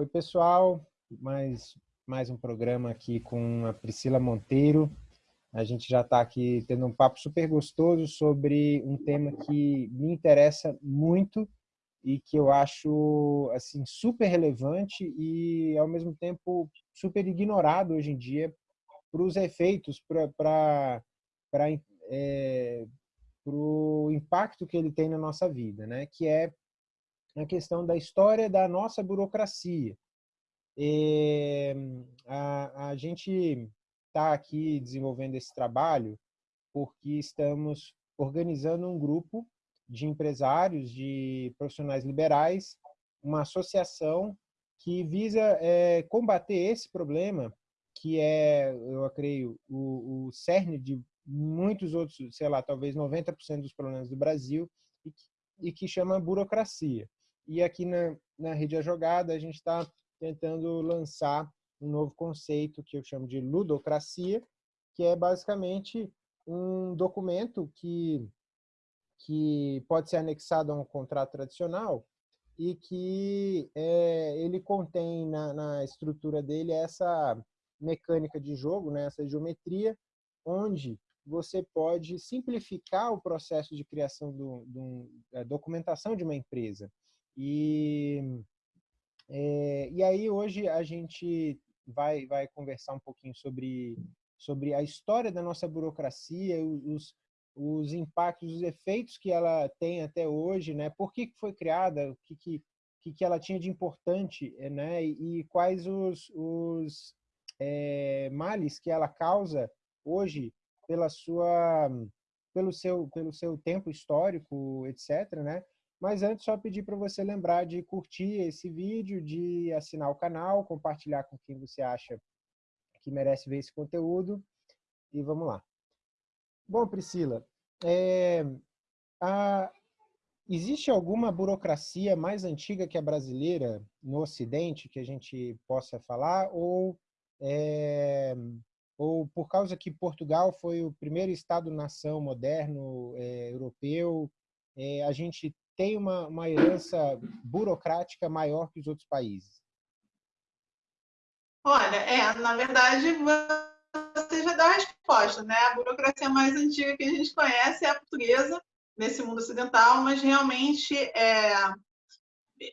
Oi, pessoal. Mais, mais um programa aqui com a Priscila Monteiro. A gente já está aqui tendo um papo super gostoso sobre um tema que me interessa muito e que eu acho assim super relevante e ao mesmo tempo super ignorado hoje em dia para os efeitos, para é, o impacto que ele tem na nossa vida, né? Que é a questão da história da nossa burocracia. E, a, a gente está aqui desenvolvendo esse trabalho porque estamos organizando um grupo de empresários, de profissionais liberais, uma associação que visa é, combater esse problema, que é, eu creio, o, o cerne de muitos outros, sei lá, talvez 90% dos problemas do Brasil, e que, e que chama burocracia. E aqui na, na Rede A Jogada, a gente está tentando lançar um novo conceito que eu chamo de ludocracia, que é basicamente um documento que que pode ser anexado a um contrato tradicional e que é, ele contém na, na, estrutura dele essa mecânica de jogo, né, essa geometria, onde você pode simplificar o processo de criação do, do da documentação de uma empresa. E, é, e aí hoje a gente vai, vai conversar um pouquinho sobre, sobre a história da nossa burocracia, os, os impactos, os efeitos que ela tem até hoje, né? Por que foi criada, o que, que, que ela tinha de importante, eh, né? E, quais os, os é, males que ela causa hoje pela sua, pelo seu, pelo seu tempo histórico, etc, né? Mas antes, só pedir para você lembrar de curtir esse vídeo, de assinar o canal, compartilhar com quem você acha que merece ver esse conteúdo. E vamos lá. Bom, Priscila, é, a, existe alguma burocracia mais antiga que a brasileira no Ocidente que a gente possa falar? Ou, é, ou por causa que Portugal foi o primeiro Estado-nação moderno é, europeu, é, a gente tem uma, uma herança burocrática maior que os outros países? Olha, é, na verdade, você já deu a resposta, né? A burocracia mais antiga que a gente conhece é a portuguesa, nesse mundo ocidental, mas realmente é,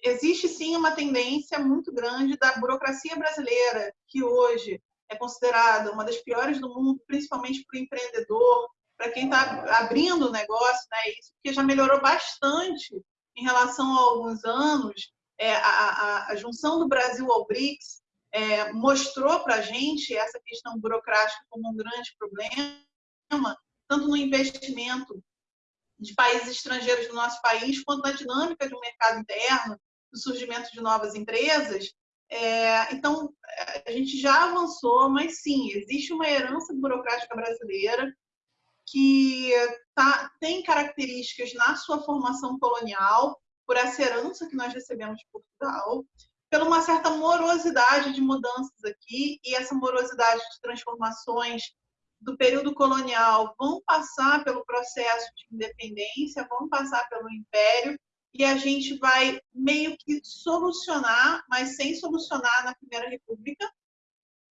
existe sim uma tendência muito grande da burocracia brasileira, que hoje é considerada uma das piores do mundo, principalmente para o empreendedor, para quem está abrindo o negócio, né? Isso que já melhorou bastante em relação a alguns anos. É, a, a, a junção do Brasil ao BRICS é, mostrou para a gente essa questão burocrática como um grande problema, tanto no investimento de países estrangeiros no nosso país, quanto na dinâmica de um mercado interno, do surgimento de novas empresas. É, então, a gente já avançou, mas sim, existe uma herança burocrática brasileira que tá, tem características na sua formação colonial, por essa herança que nós recebemos de Portugal, pela uma certa morosidade de mudanças aqui, e essa morosidade de transformações do período colonial vão passar pelo processo de independência, vão passar pelo império, e a gente vai meio que solucionar, mas sem solucionar na Primeira República.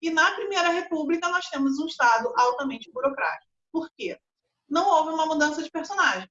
E na Primeira República nós temos um Estado altamente burocrático. Por quê? Não houve uma mudança de personagem.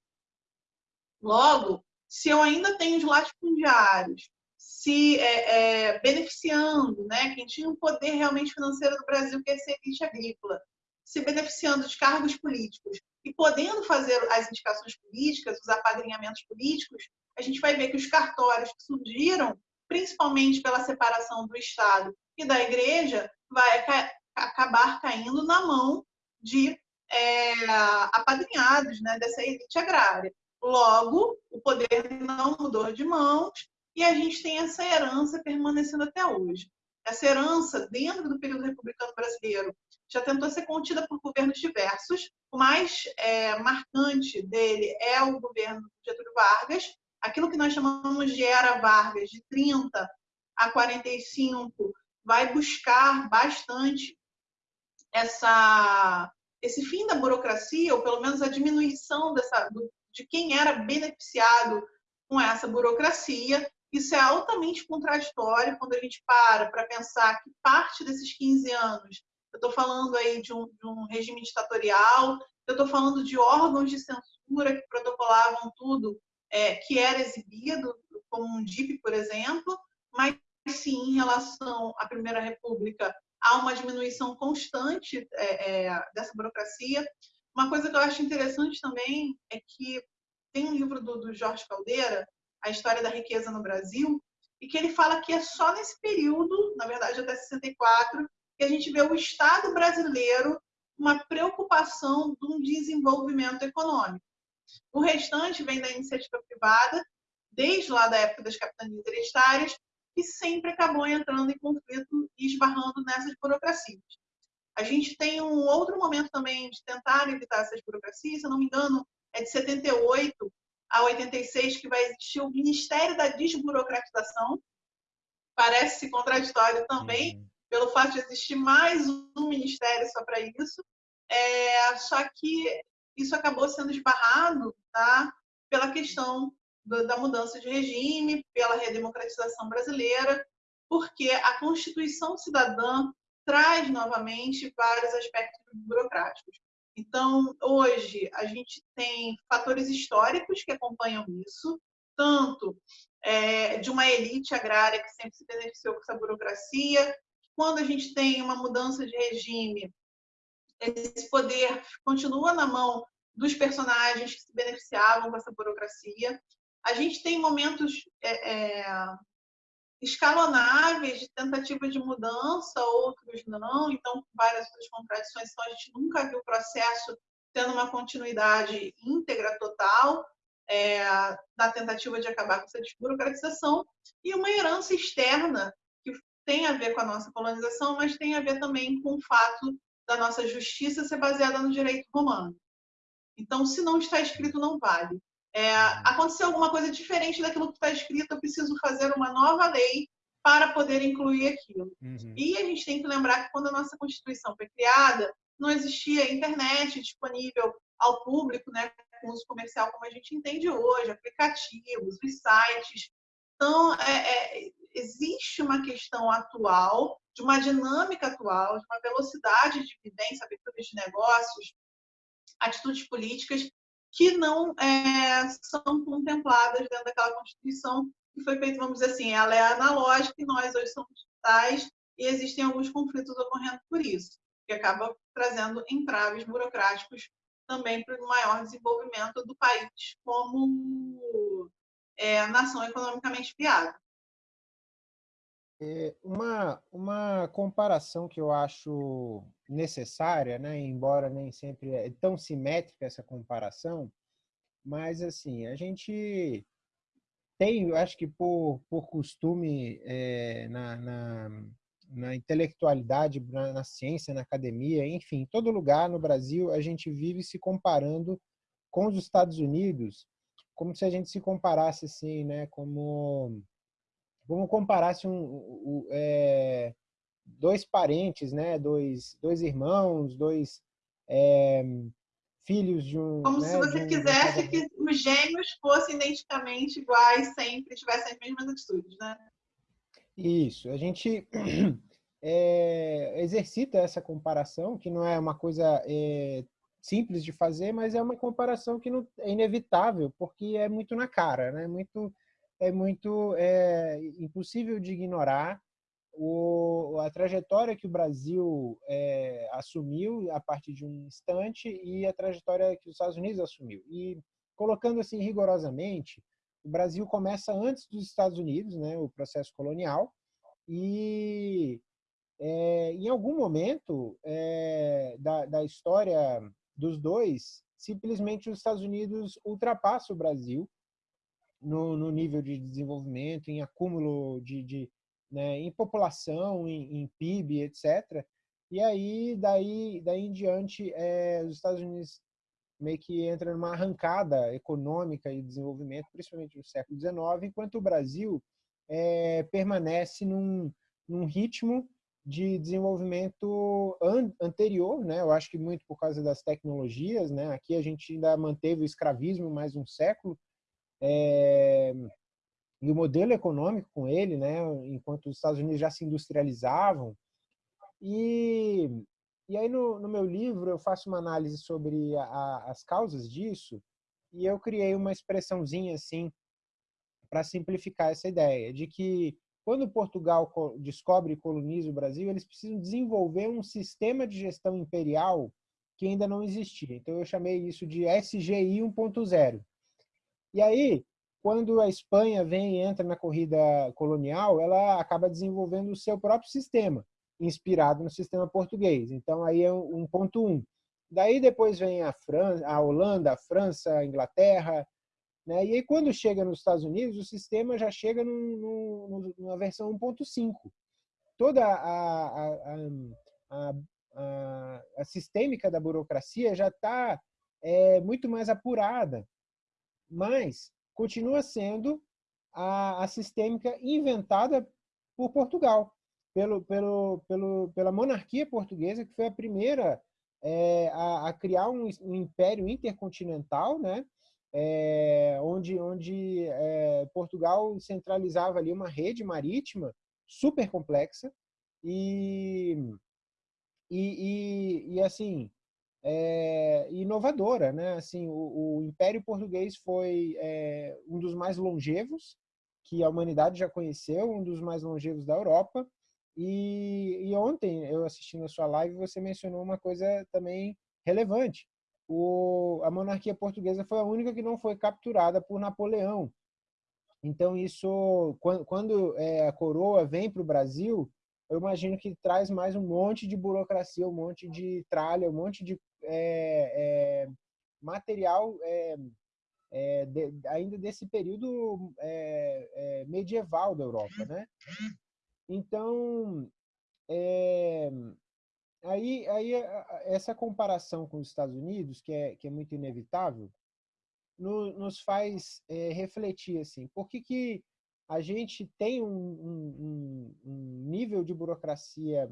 Logo, se eu ainda tenho os latifundiários se é, é, beneficiando, né? quem tinha um poder realmente financeiro do Brasil, que é a elite agrícola, se beneficiando de cargos políticos e podendo fazer as indicações políticas, os apadrinhamentos políticos, a gente vai ver que os cartórios que surgiram, principalmente pela separação do Estado e da Igreja, vai ca acabar caindo na mão de é, apadrinhados né, dessa elite agrária. Logo, o poder não mudou de mãos e a gente tem essa herança permanecendo até hoje. Essa herança, dentro do período republicano brasileiro, já tentou ser contida por governos diversos. O mais é, marcante dele é o governo Getúlio Vargas. Aquilo que nós chamamos de Era Vargas, de 30 a 45, vai buscar bastante essa, esse fim da burocracia, ou pelo menos a diminuição dessa, de quem era beneficiado com essa burocracia, Isso é altamente contraditório quando a gente para para pensar que parte desses 15 anos, eu estou falando aí de um, de um regime ditatorial, eu estou falando de órgãos de censura que protocolavam tudo é, que era exibido, como um DIP, por exemplo, mas sim, em relação à Primeira República, há uma diminuição constante é, é, dessa burocracia. Uma coisa que eu acho interessante também é que tem um livro do, do Jorge Caldeira, A História da Riqueza no Brasil, e que ele fala que é só nesse período, na verdade até 64, que a gente vê o Estado brasileiro uma preocupação de um desenvolvimento econômico. O restante vem da iniciativa privada, desde lá da época das capitanias hereditárias, que sempre acabou entrando em conflito e esbarrando nessas burocracias. A gente tem um outro momento também de tentar evitar essas burocracias, se não me engano, é de 78 a 86 que vai existir o Ministério da Desburocratização. Parece contraditório também, uhum. pelo fato de existir mais um ministério só para isso. É, só que isso acabou sendo esbarrado tá, pela questão da mudança de regime, pela redemocratização brasileira, porque a Constituição Cidadã traz novamente vários aspectos burocráticos. Então, hoje, a gente tem fatores históricos que acompanham isso, tanto é, de uma elite agrária que sempre se beneficiou com essa burocracia, quando a gente tem uma mudança de regime, esse poder continua na mão dos personagens que se beneficiavam com essa burocracia. A gente tem momentos é, é, escalonáveis de tentativa de mudança, outros não, então várias outras contradições, então a gente nunca viu o processo tendo uma continuidade íntegra, total, é, da tentativa de acabar com essa desburocratização, e uma herança externa que tem a ver com a nossa colonização, mas tem a ver também com o fato da nossa justiça ser baseada no direito romano. Então, se não está escrito, não vale. É, aconteceu alguma coisa diferente daquilo que está escrito, eu preciso fazer uma nova lei para poder incluir aquilo. Uhum. E a gente tem que lembrar que quando a nossa Constituição foi criada, não existia internet disponível ao público, né, com uso comercial como a gente entende hoje, aplicativos, os sites. Então, é, é, existe uma questão atual, de uma dinâmica atual, de uma velocidade de vivência, abertura de negócios, atitudes políticas que não é, são contempladas dentro daquela Constituição que foi feita, vamos dizer assim, ela é analógica e nós hoje somos digitais e existem alguns conflitos ocorrendo por isso, que acaba trazendo entraves burocráticos também para o maior desenvolvimento do país como é, nação economicamente viável. É uma, uma comparação que eu acho necessária, né, embora nem sempre é tão simétrica essa comparação, mas assim, a gente tem, eu acho que por, por costume é, na, na, na, intelectualidade, na, na, ciência, na academia, enfim, em todo lugar no Brasil, a gente vive se comparando com os Estados Unidos, como se a gente se comparasse assim, né, como Vamos comparar se um, um é, dois parentes, né, dois, dois irmãos, dois é, filhos de um. Como né, se você um, quisesse que os gêmeos fossem identicamente iguais sempre, tivessem as mesmas atitudes, né? Isso. A gente é, exercita essa comparação, que não é uma coisa é, simples de fazer, mas é uma comparação que não, é inevitável, porque é muito na cara, né? Muito é muito é, impossível de ignorar o, a trajetória que o Brasil é, assumiu a partir de um instante e a trajetória que os Estados Unidos assumiu. E colocando assim rigorosamente, o Brasil começa antes dos Estados Unidos, né, o processo colonial, e é, em algum momento é, da, da história dos dois, simplesmente os Estados Unidos ultrapassam o Brasil no, no nível de desenvolvimento, em acúmulo de, de né, em população, em, em, PIB, etc. E aí, daí, daí em diante, é, os Estados Unidos meio que entra numa arrancada econômica e desenvolvimento, principalmente no século XIX, enquanto o Brasil é, permanece num, num ritmo de desenvolvimento an anterior, né? Eu acho que muito por causa das tecnologias, né? Aqui a gente ainda manteve o escravismo mais um século, é, e o modelo econômico com ele, né, enquanto os Estados Unidos já se industrializavam. E, e aí no, no meu livro eu faço uma análise sobre a, as causas disso e eu criei uma expressãozinha assim para simplificar essa ideia de que quando Portugal descobre e coloniza o Brasil, eles precisam desenvolver um sistema de gestão imperial que ainda não existia. Então eu chamei isso de SGI 1.0. E aí, quando a Espanha vem e entra na corrida colonial, ela acaba desenvolvendo o seu próprio sistema, inspirado no sistema português. Então, aí é um ponto um. Daí depois vem a, França, a Holanda, a França, a Inglaterra, né? E aí quando chega nos Estados Unidos, o sistema já chega num, numa versão 1.5. Toda a, a, a sistêmica da burocracia já está é, muito mais apurada, mas continua sendo a, a sistêmica inventada por Portugal, pelo, pelo, pelo, pela monarquia portuguesa, que foi a primeira é, a, a, criar um, um, império intercontinental, né? É, onde, onde é, Portugal centralizava ali uma rede marítima super complexa e, e, e, e assim é, inovadora, né? Assim, o, o, Império Português foi é, um dos mais longevos que a humanidade já conheceu, um dos mais longevos da Europa. E, e ontem, eu assistindo a sua live, você mencionou uma coisa também relevante. O, a monarquia portuguesa foi a única que não foi capturada por Napoleão. Então, isso, quando, quando é, a coroa vem para o Brasil, eu imagino que traz mais um monte de burocracia, um monte de tralha, um monte de é, é, material é, é, de, ainda desse período é, é, medieval da Europa, né? Então, aí, aí essa comparação com os Estados Unidos, que é, que é muito inevitável, no, nos faz refletir assim, por que, que a gente tem um, um, um, nível de burocracia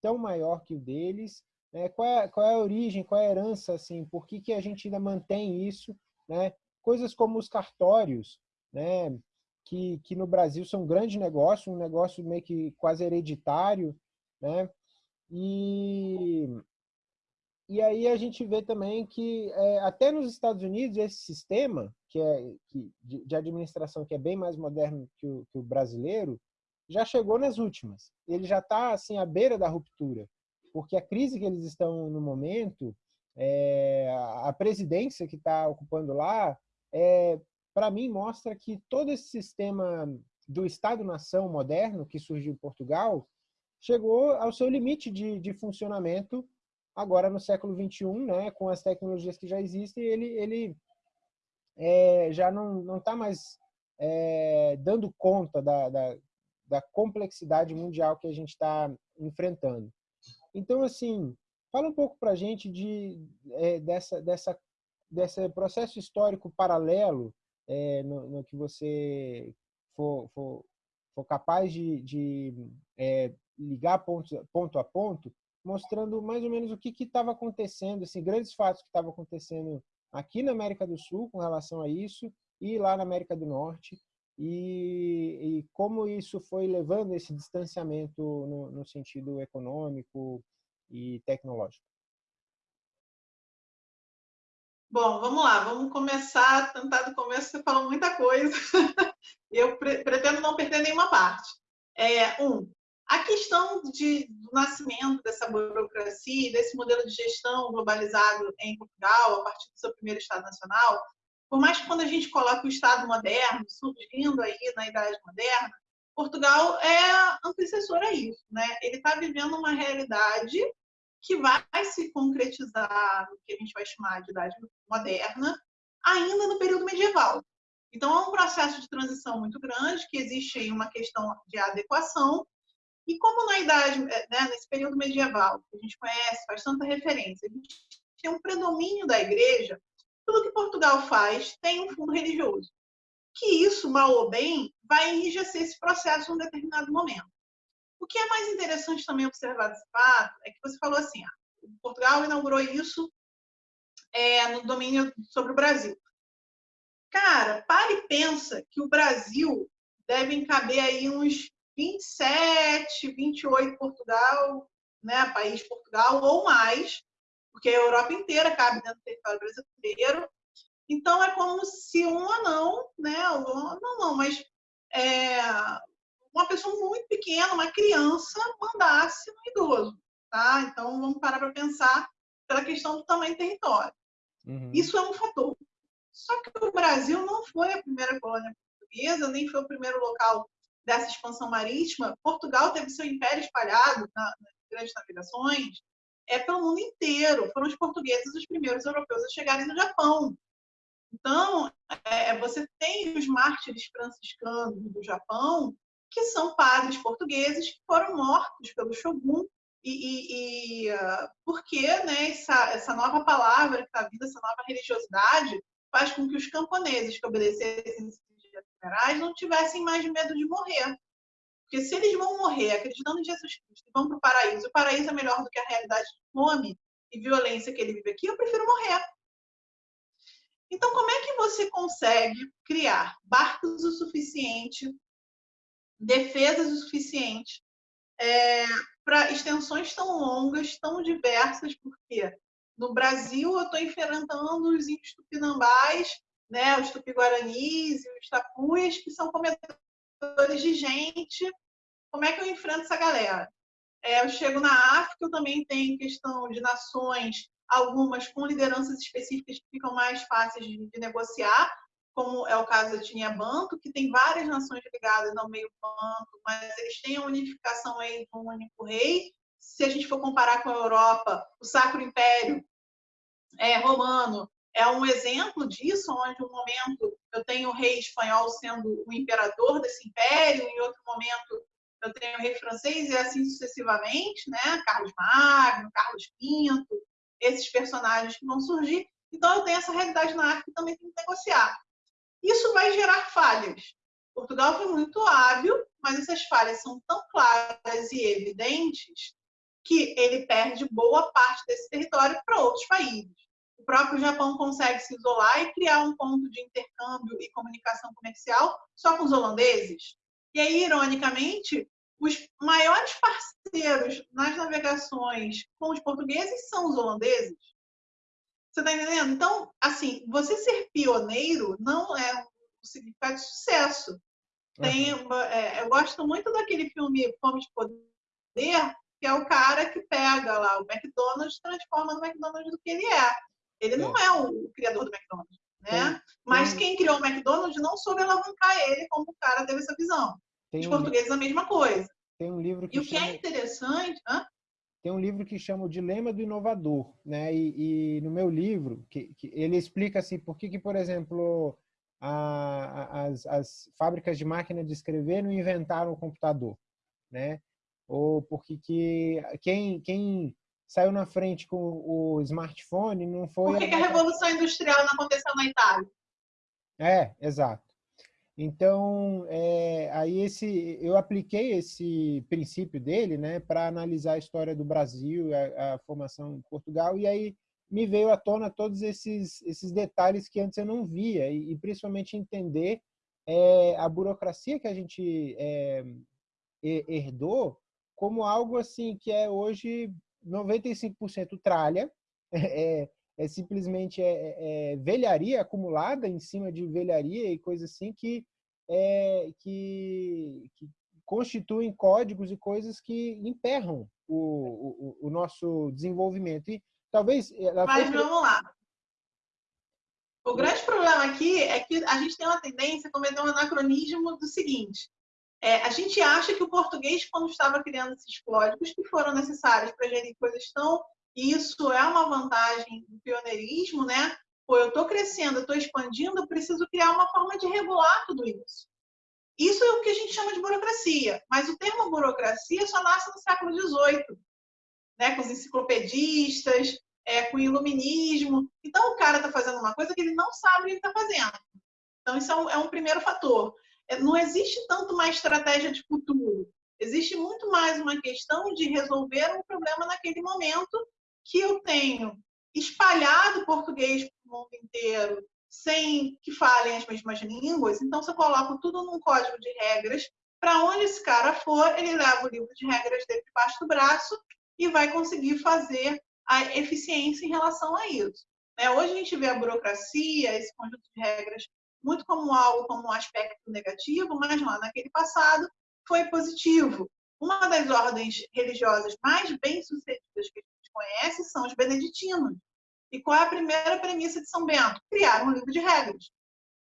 tão maior que o deles, né? qual, é, qual é a origem, qual é a herança, assim, por que, que a gente ainda mantém isso, né? coisas como os cartórios, né? que, que no Brasil são um grande negócio, um negócio meio que quase hereditário, né? e e aí a gente vê também que é, até nos Estados Unidos esse sistema que é que, de, de administração que é bem mais moderno que o, que o, brasileiro já chegou nas últimas. Ele já está assim à beira da ruptura, porque a crise que eles estão no momento, é, a presidência que está ocupando lá, é, para mim mostra que todo esse sistema do Estado-nação moderno que surgiu em Portugal chegou ao seu limite de, de funcionamento Agora, no século XXI, né, com as tecnologias que já existem, ele, ele é, já não está mais é, dando conta da, da, da, complexidade mundial que a gente está enfrentando. Então, assim, fala um pouco para a gente de, é, dessa, dessa, desse processo histórico paralelo é, no, no, que você for, for, for capaz de, de é, ligar ponto, ponto a ponto mostrando mais ou menos o que estava acontecendo, assim, grandes fatos que estavam acontecendo aqui na América do Sul com relação a isso e lá na América do Norte e, e como isso foi levando esse distanciamento no, no sentido econômico e tecnológico. Bom, vamos lá, vamos começar, tentar do começo, você falou muita coisa, eu pretendo não perder nenhuma parte. É, um, a questão de, do nascimento dessa burocracia, desse modelo de gestão globalizado em Portugal, a partir do seu primeiro Estado Nacional, por mais que quando a gente coloca o Estado moderno, surgindo aí na Idade Moderna, Portugal é antecessor a isso. Né? Ele está vivendo uma realidade que vai se concretizar no que a gente vai chamar de Idade Moderna, ainda no período medieval. Então, é um processo de transição muito grande, que existe aí uma questão de adequação, e como na idade, eh, né, nesse período medieval, que a gente conhece, faz tanta referência, a gente tem um predomínio da igreja, tudo que Portugal faz tem um fundo religioso. Que isso, mal ou bem, vai enrijecer esse processo em um determinado momento. O que é mais interessante também observar desse fato é que você falou assim, ah, Portugal inaugurou isso é, no domínio sobre o Brasil. Cara, pare e pensa que o Brasil devem caber aí uns 27, 28 Portugal, né, país Portugal ou mais, porque a Europa inteira cabe dentro do território brasileiro. Então é como se um anão, né, não, não, mas é, uma pessoa muito pequena, uma criança, mandasse um idoso, tá? Então vamos parar para pensar pela questão do tamanho do território. Uhum. Isso é um fator. Só que o Brasil não foi a primeira colônia portuguesa, nem foi o primeiro local dessa expansão marítima. Portugal teve seu império espalhado na, nas grandes navegações é pelo mundo inteiro. Foram os portugueses os primeiros europeus a chegarem no Japão. Então, é, você tem os mártires franciscanos do Japão, que são padres portugueses que foram mortos pelo shogun e, e, e uh, porque né, essa, essa nova palavra que está vindo, essa nova religiosidade, faz com que os camponeses que obedecessem esses generais não tivessem mais medo de morrer. Porque se eles vão morrer acreditando em Jesus Cristo e vão para o paraíso, o paraíso é melhor do que a realidade de fome e violência que ele vive aqui, eu prefiro morrer. Então, como é que você consegue criar barcos o suficiente, defesas o suficiente é, para extensões tão longas, tão diversas, porque no Brasil eu estou enfrentando os índios tupinambás, né, os tupi-guaranis e os tapuias, que são comedores de gente. Como é que eu enfrento essa galera? É, eu chego na África, eu também tenho questão de nações, algumas com lideranças específicas que ficam mais fáceis de, de negociar, como é o caso da etnia Banto, que tem várias nações ligadas ao meio Banto, mas eles têm a unificação aí de um único rei. Se a gente for comparar com a Europa, o Sacro Império é, Romano é um exemplo disso, onde um momento eu tenho o rei espanhol sendo o imperador desse império, em outro momento eu tenho o rei francês e assim sucessivamente, né? Carlos Magno, Carlos V, esses personagens que vão surgir. Então eu tenho essa realidade na África que também tem que negociar. Isso vai gerar falhas. Portugal foi muito hábil, mas essas falhas são tão claras e evidentes que ele perde boa parte desse território para outros países. O próprio Japão consegue se isolar e criar um ponto de intercâmbio e comunicação comercial só com os holandeses. E aí, ironicamente, os maiores parceiros nas navegações com os portugueses são os holandeses. Você está entendendo? Então, assim, você ser pioneiro não é um significado de sucesso. Tem, uhum. é, eu gosto muito daquele filme Fome de Poder, que é o cara que pega lá o McDonald's e transforma no McDonald's do que ele é. Ele não é, é o, criador do McDonald's, né? Tem, Mas tem... quem criou o McDonald's não soube alavancar ele como o cara teve essa visão. Tem Os um... portugueses a mesma coisa. Tem um livro que e o que é interessante... Hã? tem um livro que chama o Dilema do Inovador, né? E, e no meu livro, que, que, ele explica assim, por que, que por exemplo, a, as, as fábricas de máquina de escrever não inventaram o computador, né? Ou porque que quem, quem saiu na frente com o smartphone não foi... Por que, a... que a Revolução Industrial não aconteceu na Itália? É, exato. Então, é, aí esse, eu apliquei esse princípio dele né, para analisar a história do Brasil, a, a, formação em Portugal, e aí me veio à tona todos esses, esses detalhes que antes eu não via, e, e principalmente entender é, a burocracia que a gente é, herdou como algo assim que é hoje 95% tralha, é, é simplesmente é, é, é, velharia acumulada em cima de velharia e coisas assim que, é, que, que, constituem códigos e coisas que emperram o, o, o nosso desenvolvimento. E talvez... Mas foi... vamos lá. O grande problema aqui é que a gente tem uma tendência a cometer um anacronismo do seguinte. É, a gente acha que o português, quando estava criando esses códigos que foram necessários para gerir coisas tão isso é uma vantagem do pioneirismo, né? Pô, eu estou crescendo, eu estou expandindo, eu preciso criar uma forma de regular tudo isso. Isso é o que a gente chama de burocracia, mas o termo burocracia só nasce no século XVIII, né? com os enciclopedistas, é, com o iluminismo. Então, o cara está fazendo uma coisa que ele não sabe o que está fazendo. Então, isso é um, é um primeiro fator. É, não existe tanto uma estratégia de futuro. Existe muito mais uma questão de resolver um problema naquele momento que eu tenho espalhado português para o mundo inteiro, sem que falem as mesmas línguas. Então, você coloca tudo num código de regras. Para onde esse cara for, ele leva o livro de regras dele debaixo do braço e vai conseguir fazer a eficiência em relação a isso. Né? Hoje a gente vê a burocracia, esse conjunto de regras, muito como algo, como um aspecto negativo, mas lá naquele passado foi positivo. Uma das ordens religiosas mais bem-sucedidas que a gente conhece são os beneditinos. E qual é a primeira premissa de São Bento? Criar um livro de regras.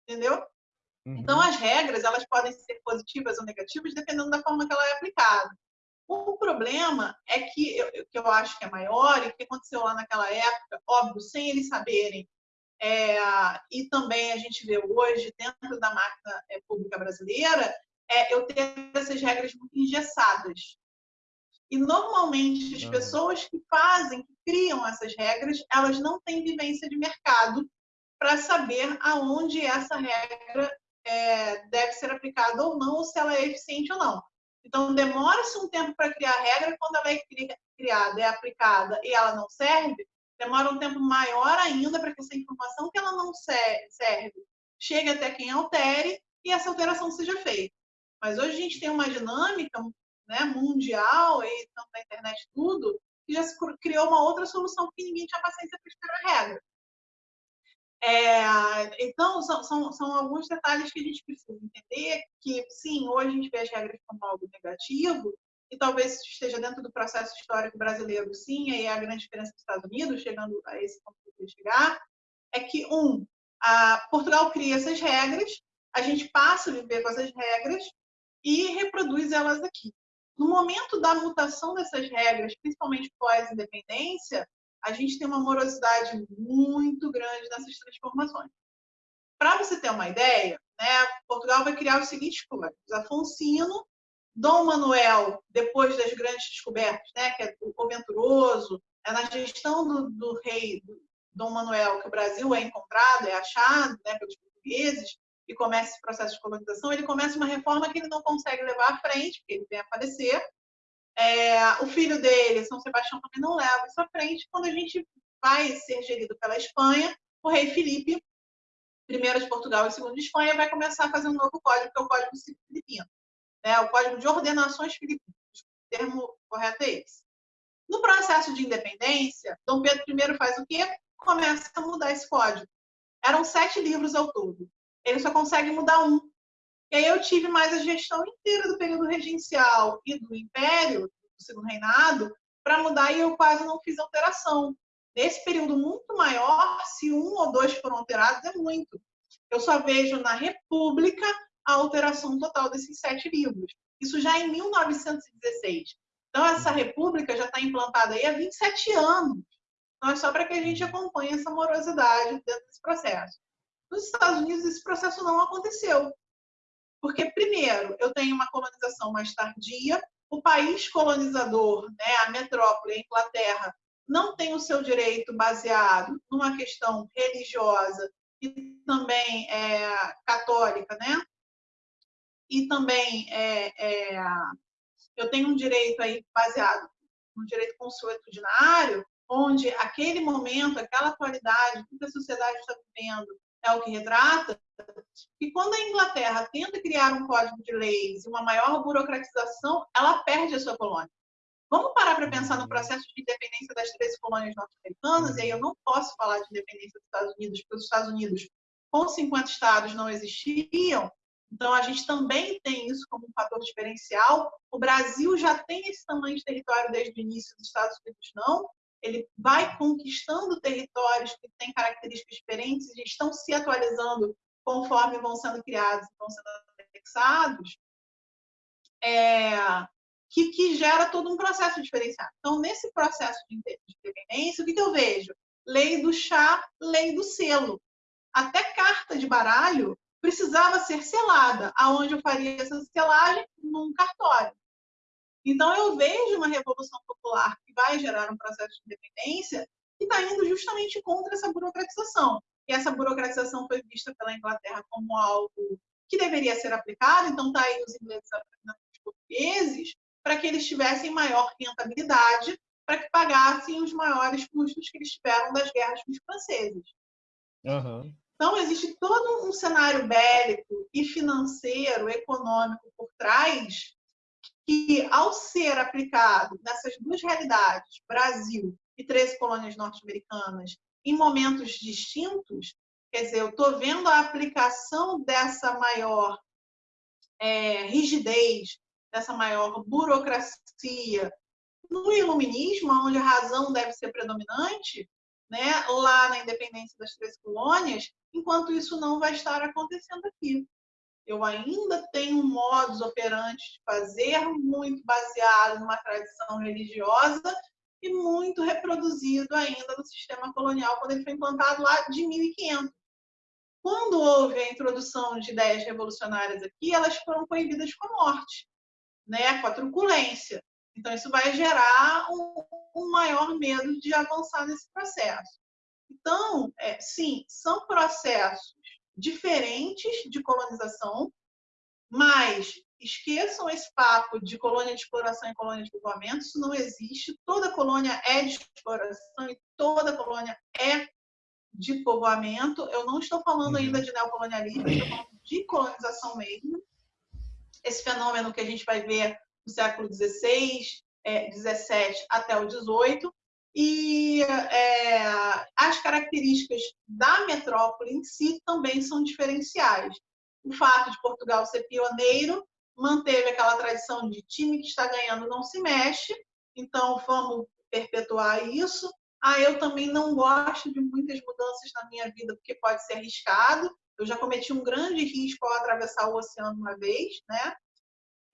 Entendeu? Uhum. Então, as regras elas podem ser positivas ou negativas dependendo da forma que ela é aplicada. O problema é que eu, que eu acho que é maior e que aconteceu lá naquela época, óbvio, sem eles saberem, é, e também a gente vê hoje dentro da máquina é, pública brasileira, é, eu ter essas regras muito engessadas. E normalmente as pessoas que fazem, que criam essas regras, elas não têm vivência de mercado para saber aonde essa regra é, deve ser aplicada ou não, ou se ela é eficiente ou não. Então, demora-se um tempo para criar a regra, quando ela é criada, é aplicada e ela não serve, demora um tempo maior ainda para que essa informação que ela não serve chegue até quem altere e essa alteração seja feita. Mas hoje a gente tem uma dinâmica né, mundial, e tanto na internet tudo, que já se criou uma outra solução porque ninguém tinha paciência para esperar a regra. É, então, são, são, são, alguns detalhes que a gente precisa entender que, sim, hoje a gente vê as regras como algo negativo, e talvez esteja dentro do processo histórico brasileiro, sim, aí é a grande diferença dos Estados Unidos, chegando a esse ponto que eu chegar, é que, um, Portugal cria essas regras, a gente passa a viver com essas regras e reproduz elas aqui. No momento da mutação dessas regras, principalmente pós-independência, a gente tem uma morosidade muito grande nessas transformações. Para você ter uma ideia, né, Portugal vai criar os seguintes códigos. Afonsino, Dom Manuel, depois das grandes descobertas, né, que é o Venturoso, é na gestão do, do rei do Dom Manuel que o Brasil é encontrado, é achado né, pelos portugueses, e começa esse processo de colonização, ele começa uma reforma que ele não consegue levar à frente, porque ele vem a falecer, é, o filho dele, São Sebastião, também não leva isso à frente. Quando a gente vai ser gerido pela Espanha, o rei Felipe, primeiro de Portugal e segundo de Espanha, vai começar a fazer um novo código, que é o Código Filipino. Né? O Código de Ordenações Filipinas. O termo correto é esse. No processo de independência, Dom Pedro I faz o quê? Começa a mudar esse código. Eram sete livros ao todo. Ele só consegue mudar um, e aí eu tive mais a gestão inteira do período regencial e do Império, do Segundo Reinado, para mudar e eu quase não fiz alteração. Nesse período muito maior, se um ou dois foram alterados, é muito. Eu só vejo na República a alteração total desses sete livros. Isso já em 1916. Então, essa república já está implantada aí há 27 anos. Então, é só para que a gente acompanhe essa morosidade dentro desse processo. Nos Estados Unidos, esse processo não aconteceu. Porque, primeiro, eu tenho uma colonização mais tardia, o país colonizador, né, a metrópole, a Inglaterra, não tem o seu direito baseado numa questão religiosa e também é, católica, né? E também é, é, eu tenho um direito aí baseado no direito consuetudinário, onde aquele momento, aquela atualidade, tudo que a sociedade está vivendo é o que retrata, e quando a Inglaterra tenta criar um código de leis e uma maior burocratização, ela perde a sua colônia. Vamos parar para pensar no uhum. processo de independência das três colônias norte-americanas, e aí eu não posso falar de independência dos Estados Unidos, porque os Estados Unidos, com 50 estados, não existiam, então a gente também tem isso como um fator diferencial. O Brasil já tem esse tamanho de território desde o início, os Estados Unidos não, ele vai conquistando territórios que têm características diferentes e estão se atualizando conforme vão sendo criados, vão sendo anexados, é, que, que, gera todo um processo diferenciado. Então, nesse processo de independência, o que, que eu vejo? Lei do chá, lei do selo. Até carta de baralho precisava ser selada. Aonde eu faria essa selagem? Num cartório. Então, eu vejo uma revolução popular que vai gerar um processo de independência que está indo justamente contra essa burocratização. E essa burocratização foi vista pela Inglaterra como algo que deveria ser aplicado, então está aí os ingleses aprendendo os portugueses para que eles tivessem maior rentabilidade, para que pagassem os maiores custos que eles tiveram das guerras com os franceses. Uhum. Então, existe todo um cenário bélico e financeiro, econômico por trás, que, ao ser aplicado nessas duas realidades, Brasil e 13 colônias norte-americanas, em momentos distintos, quer dizer, eu estou vendo a aplicação dessa maior é, rigidez, dessa maior burocracia no iluminismo, onde a razão deve ser predominante, né, lá na independência das três colônias, enquanto isso não vai estar acontecendo aqui. Eu ainda tenho um modus operandi de fazer muito baseado numa tradição religiosa e muito reproduzido ainda no sistema colonial quando ele foi implantado lá de 1500. Quando houve a introdução de ideias revolucionárias aqui, elas foram proibidas com a morte, né, com a truculência. Então, isso vai gerar um, um maior medo de avançar nesse processo. Então, é, sim, são processos diferentes de colonização, mas esqueçam esse papo de colônia de exploração e colônia de povoamento, isso não existe. Toda colônia é de exploração e toda colônia é de povoamento. Eu não estou falando uhum. ainda de neocolonialismo, estou falando de colonização mesmo. Esse fenômeno que a gente vai ver no século XVI, é, XVII até o XVIII, e é, as características da metrópole em si também são diferenciais. O fato de Portugal ser pioneiro manteve aquela tradição de time que está ganhando não se mexe, então vamos perpetuar isso. Ah, eu também não gosto de muitas mudanças na minha vida porque pode ser arriscado. Eu já cometi um grande risco ao atravessar o oceano uma vez, né?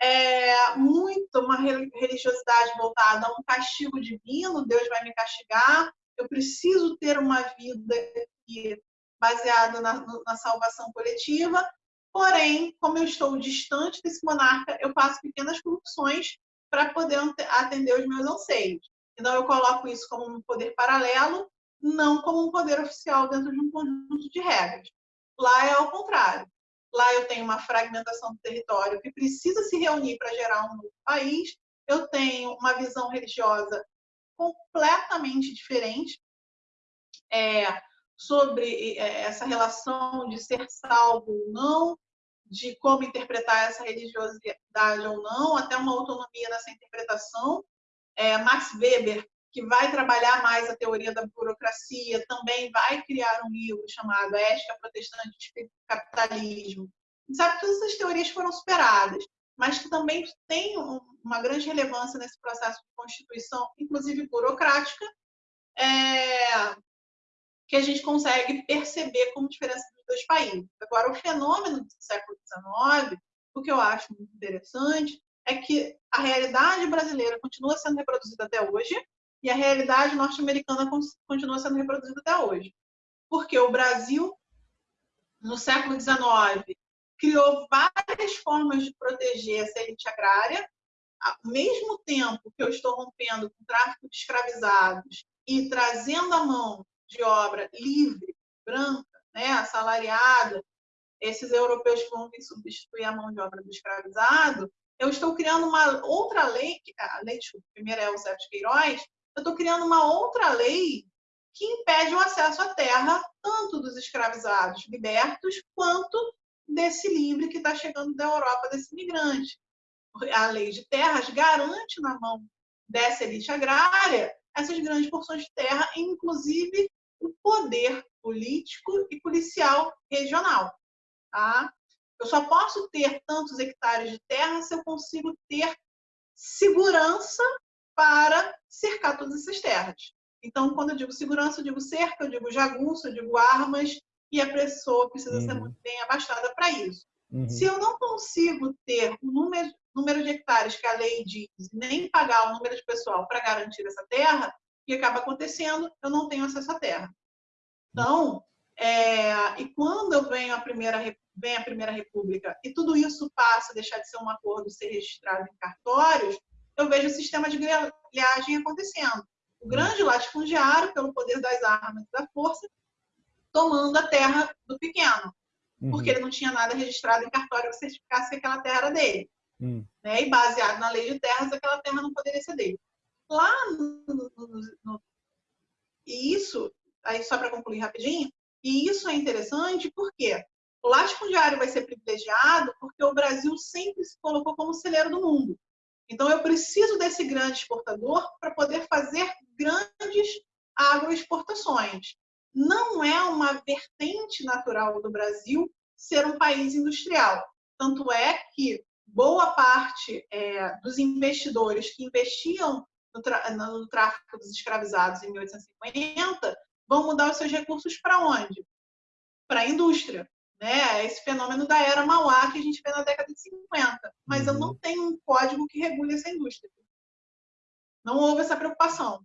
É, muito uma religiosidade voltada a um castigo divino, Deus vai me castigar, eu preciso ter uma vida baseada na, na salvação coletiva, porém, como eu estou distante desse monarca, eu faço pequenas corrupções para poder atender os meus anseios. Então, eu coloco isso como um poder paralelo, não como um poder oficial dentro de um conjunto de regras. Lá é ao contrário. Lá eu tenho uma fragmentação do território que precisa se reunir para gerar um novo país. Eu tenho uma visão religiosa completamente diferente é, sobre é, essa relação de ser salvo ou não, de como interpretar essa religiosidade ou não, até uma autonomia nessa interpretação. É, Max Weber, que vai trabalhar mais a teoria da burocracia, também vai criar um livro chamado Ética Protestante de Capitalismo. A gente sabe que todas essas teorias foram superadas, mas que também tem uma grande relevância nesse processo de constituição, inclusive burocrática, é, que a gente consegue perceber como diferença dos dois países. Agora, o fenômeno do século XIX, o que eu acho muito interessante, é que a realidade brasileira continua sendo reproduzida até hoje e a realidade norte-americana continua sendo reproduzida até hoje. Porque o Brasil, no século XIX, criou várias formas de proteger essa elite agrária, ao mesmo tempo que eu estou rompendo com o tráfico de escravizados e trazendo a mão de obra livre, branca, né, assalariada, esses europeus que vão vir substituir a mão de obra do escravizado, eu estou criando uma outra lei, a lei, desculpa, primeiro é o Sérgio de Queiroz, eu estou criando uma outra lei que impede o acesso à terra tanto dos escravizados libertos quanto desse livre que está chegando da Europa, desse migrante. A lei de terras garante na mão dessa elite agrária essas grandes porções de terra, inclusive o poder político e policial regional. Tá? Eu só posso ter tantos hectares de terra se eu consigo ter segurança para cercar todas essas terras. Então, quando eu digo segurança, eu digo cerca, eu digo jagunço, eu digo armas, e a pessoa precisa uhum. ser muito bem abastada para isso. Uhum. Se eu não consigo ter o número, número de hectares que a lei diz, nem pagar o número de pessoal para garantir essa terra, o que acaba acontecendo? Eu não tenho acesso à terra. Então, é, e quando eu venho a primeira vem a primeira república e tudo isso passa a deixar de ser um acordo ser registrado em cartórios, eu vejo o sistema de grelhagem acontecendo. O grande latifundiário, pelo poder das armas e da força, tomando a terra do pequeno, uhum. porque ele não tinha nada registrado em cartório que certificasse que aquela terra era dele. Uhum. Né? E baseado na lei de terras, aquela terra não poderia ser dele. Lá, no, no, no, e isso, aí só para concluir rapidinho, E isso é interessante porque o latifundiário vai ser privilegiado porque o Brasil sempre se colocou como celeiro do mundo. Então, eu preciso desse grande exportador para poder fazer grandes agroexportações. Não é uma vertente natural do Brasil ser um país industrial. Tanto é que boa parte é, dos investidores que investiam no, no, tráfico dos escravizados em 1850 vão mudar os seus recursos para onde? Para a indústria. Né? Esse fenômeno da era Mauá que a gente vê na década de 50. Mas uhum. eu não tenho um código que regule essa indústria. Não houve essa preocupação.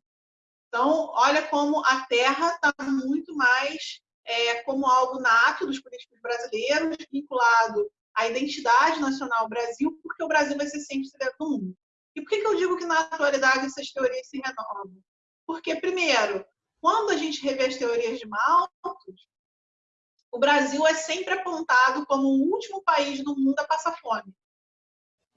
Então, olha como a terra está muito mais é, como algo nato dos políticos brasileiros, vinculado à identidade nacional Brasil, porque o Brasil vai ser sempre cidadão do mundo. E por que, que eu digo que na atualidade essas teorias se renovam? Porque, primeiro, quando a gente revê as teorias de Malthus, o Brasil é sempre apontado como o último país do mundo a passar fome,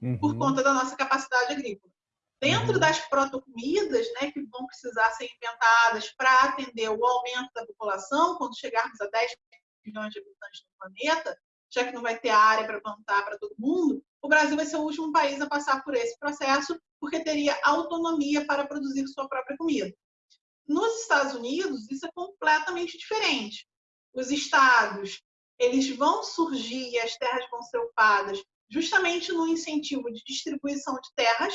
uhum. por conta da nossa capacidade agrícola. Dentro uhum. das protocomidas, né, que vão precisar ser inventadas para atender o aumento da população, quando chegarmos a 10 milhões de habitantes no planeta, já que não vai ter área para plantar para todo mundo, o Brasil vai ser o último país a passar por esse processo, porque teria autonomia para produzir sua própria comida. Nos Estados Unidos, isso é completamente diferente. Os estados, eles vão surgir e as terras vão ser ocupadas justamente no incentivo de distribuição de terras,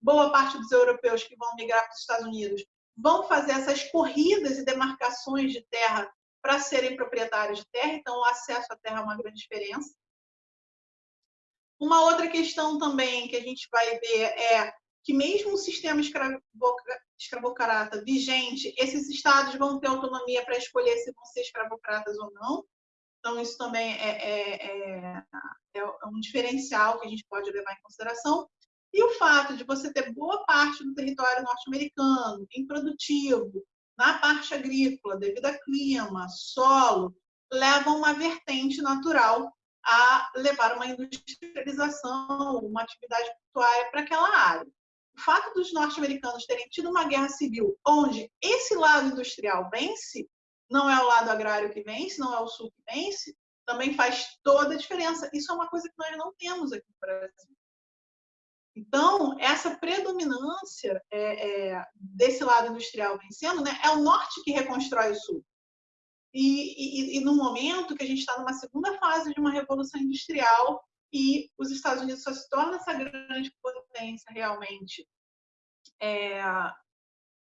boa parte dos europeus que vão migrar para os Estados Unidos vão fazer essas corridas e demarcações de terra para serem proprietários de terra, então o acesso à terra é uma grande diferença. Uma outra questão também que a gente vai ver é que mesmo o sistema escravocrata vigente, esses estados vão ter autonomia para escolher se vão ser escravocratas ou não. Então, isso também é, é, é, é um diferencial que a gente pode levar em consideração. E o fato de você ter boa parte do território norte-americano improdutivo, na parte agrícola, devido a clima, solo, leva uma vertente natural a levar uma industrialização, uma atividade portuária para aquela área. O fato dos norte-americanos terem tido uma guerra civil onde esse lado industrial vence, não é o lado agrário que vence, não é o sul que vence, também faz toda a diferença. Isso é uma coisa que nós não temos aqui no Brasil. Então, essa predominância é, é, desse lado industrial vencendo, né, é o norte que reconstrói o sul. E, e, e no momento que a gente está numa segunda fase de uma revolução industrial e os Estados Unidos só se torna essa grande potência realmente é,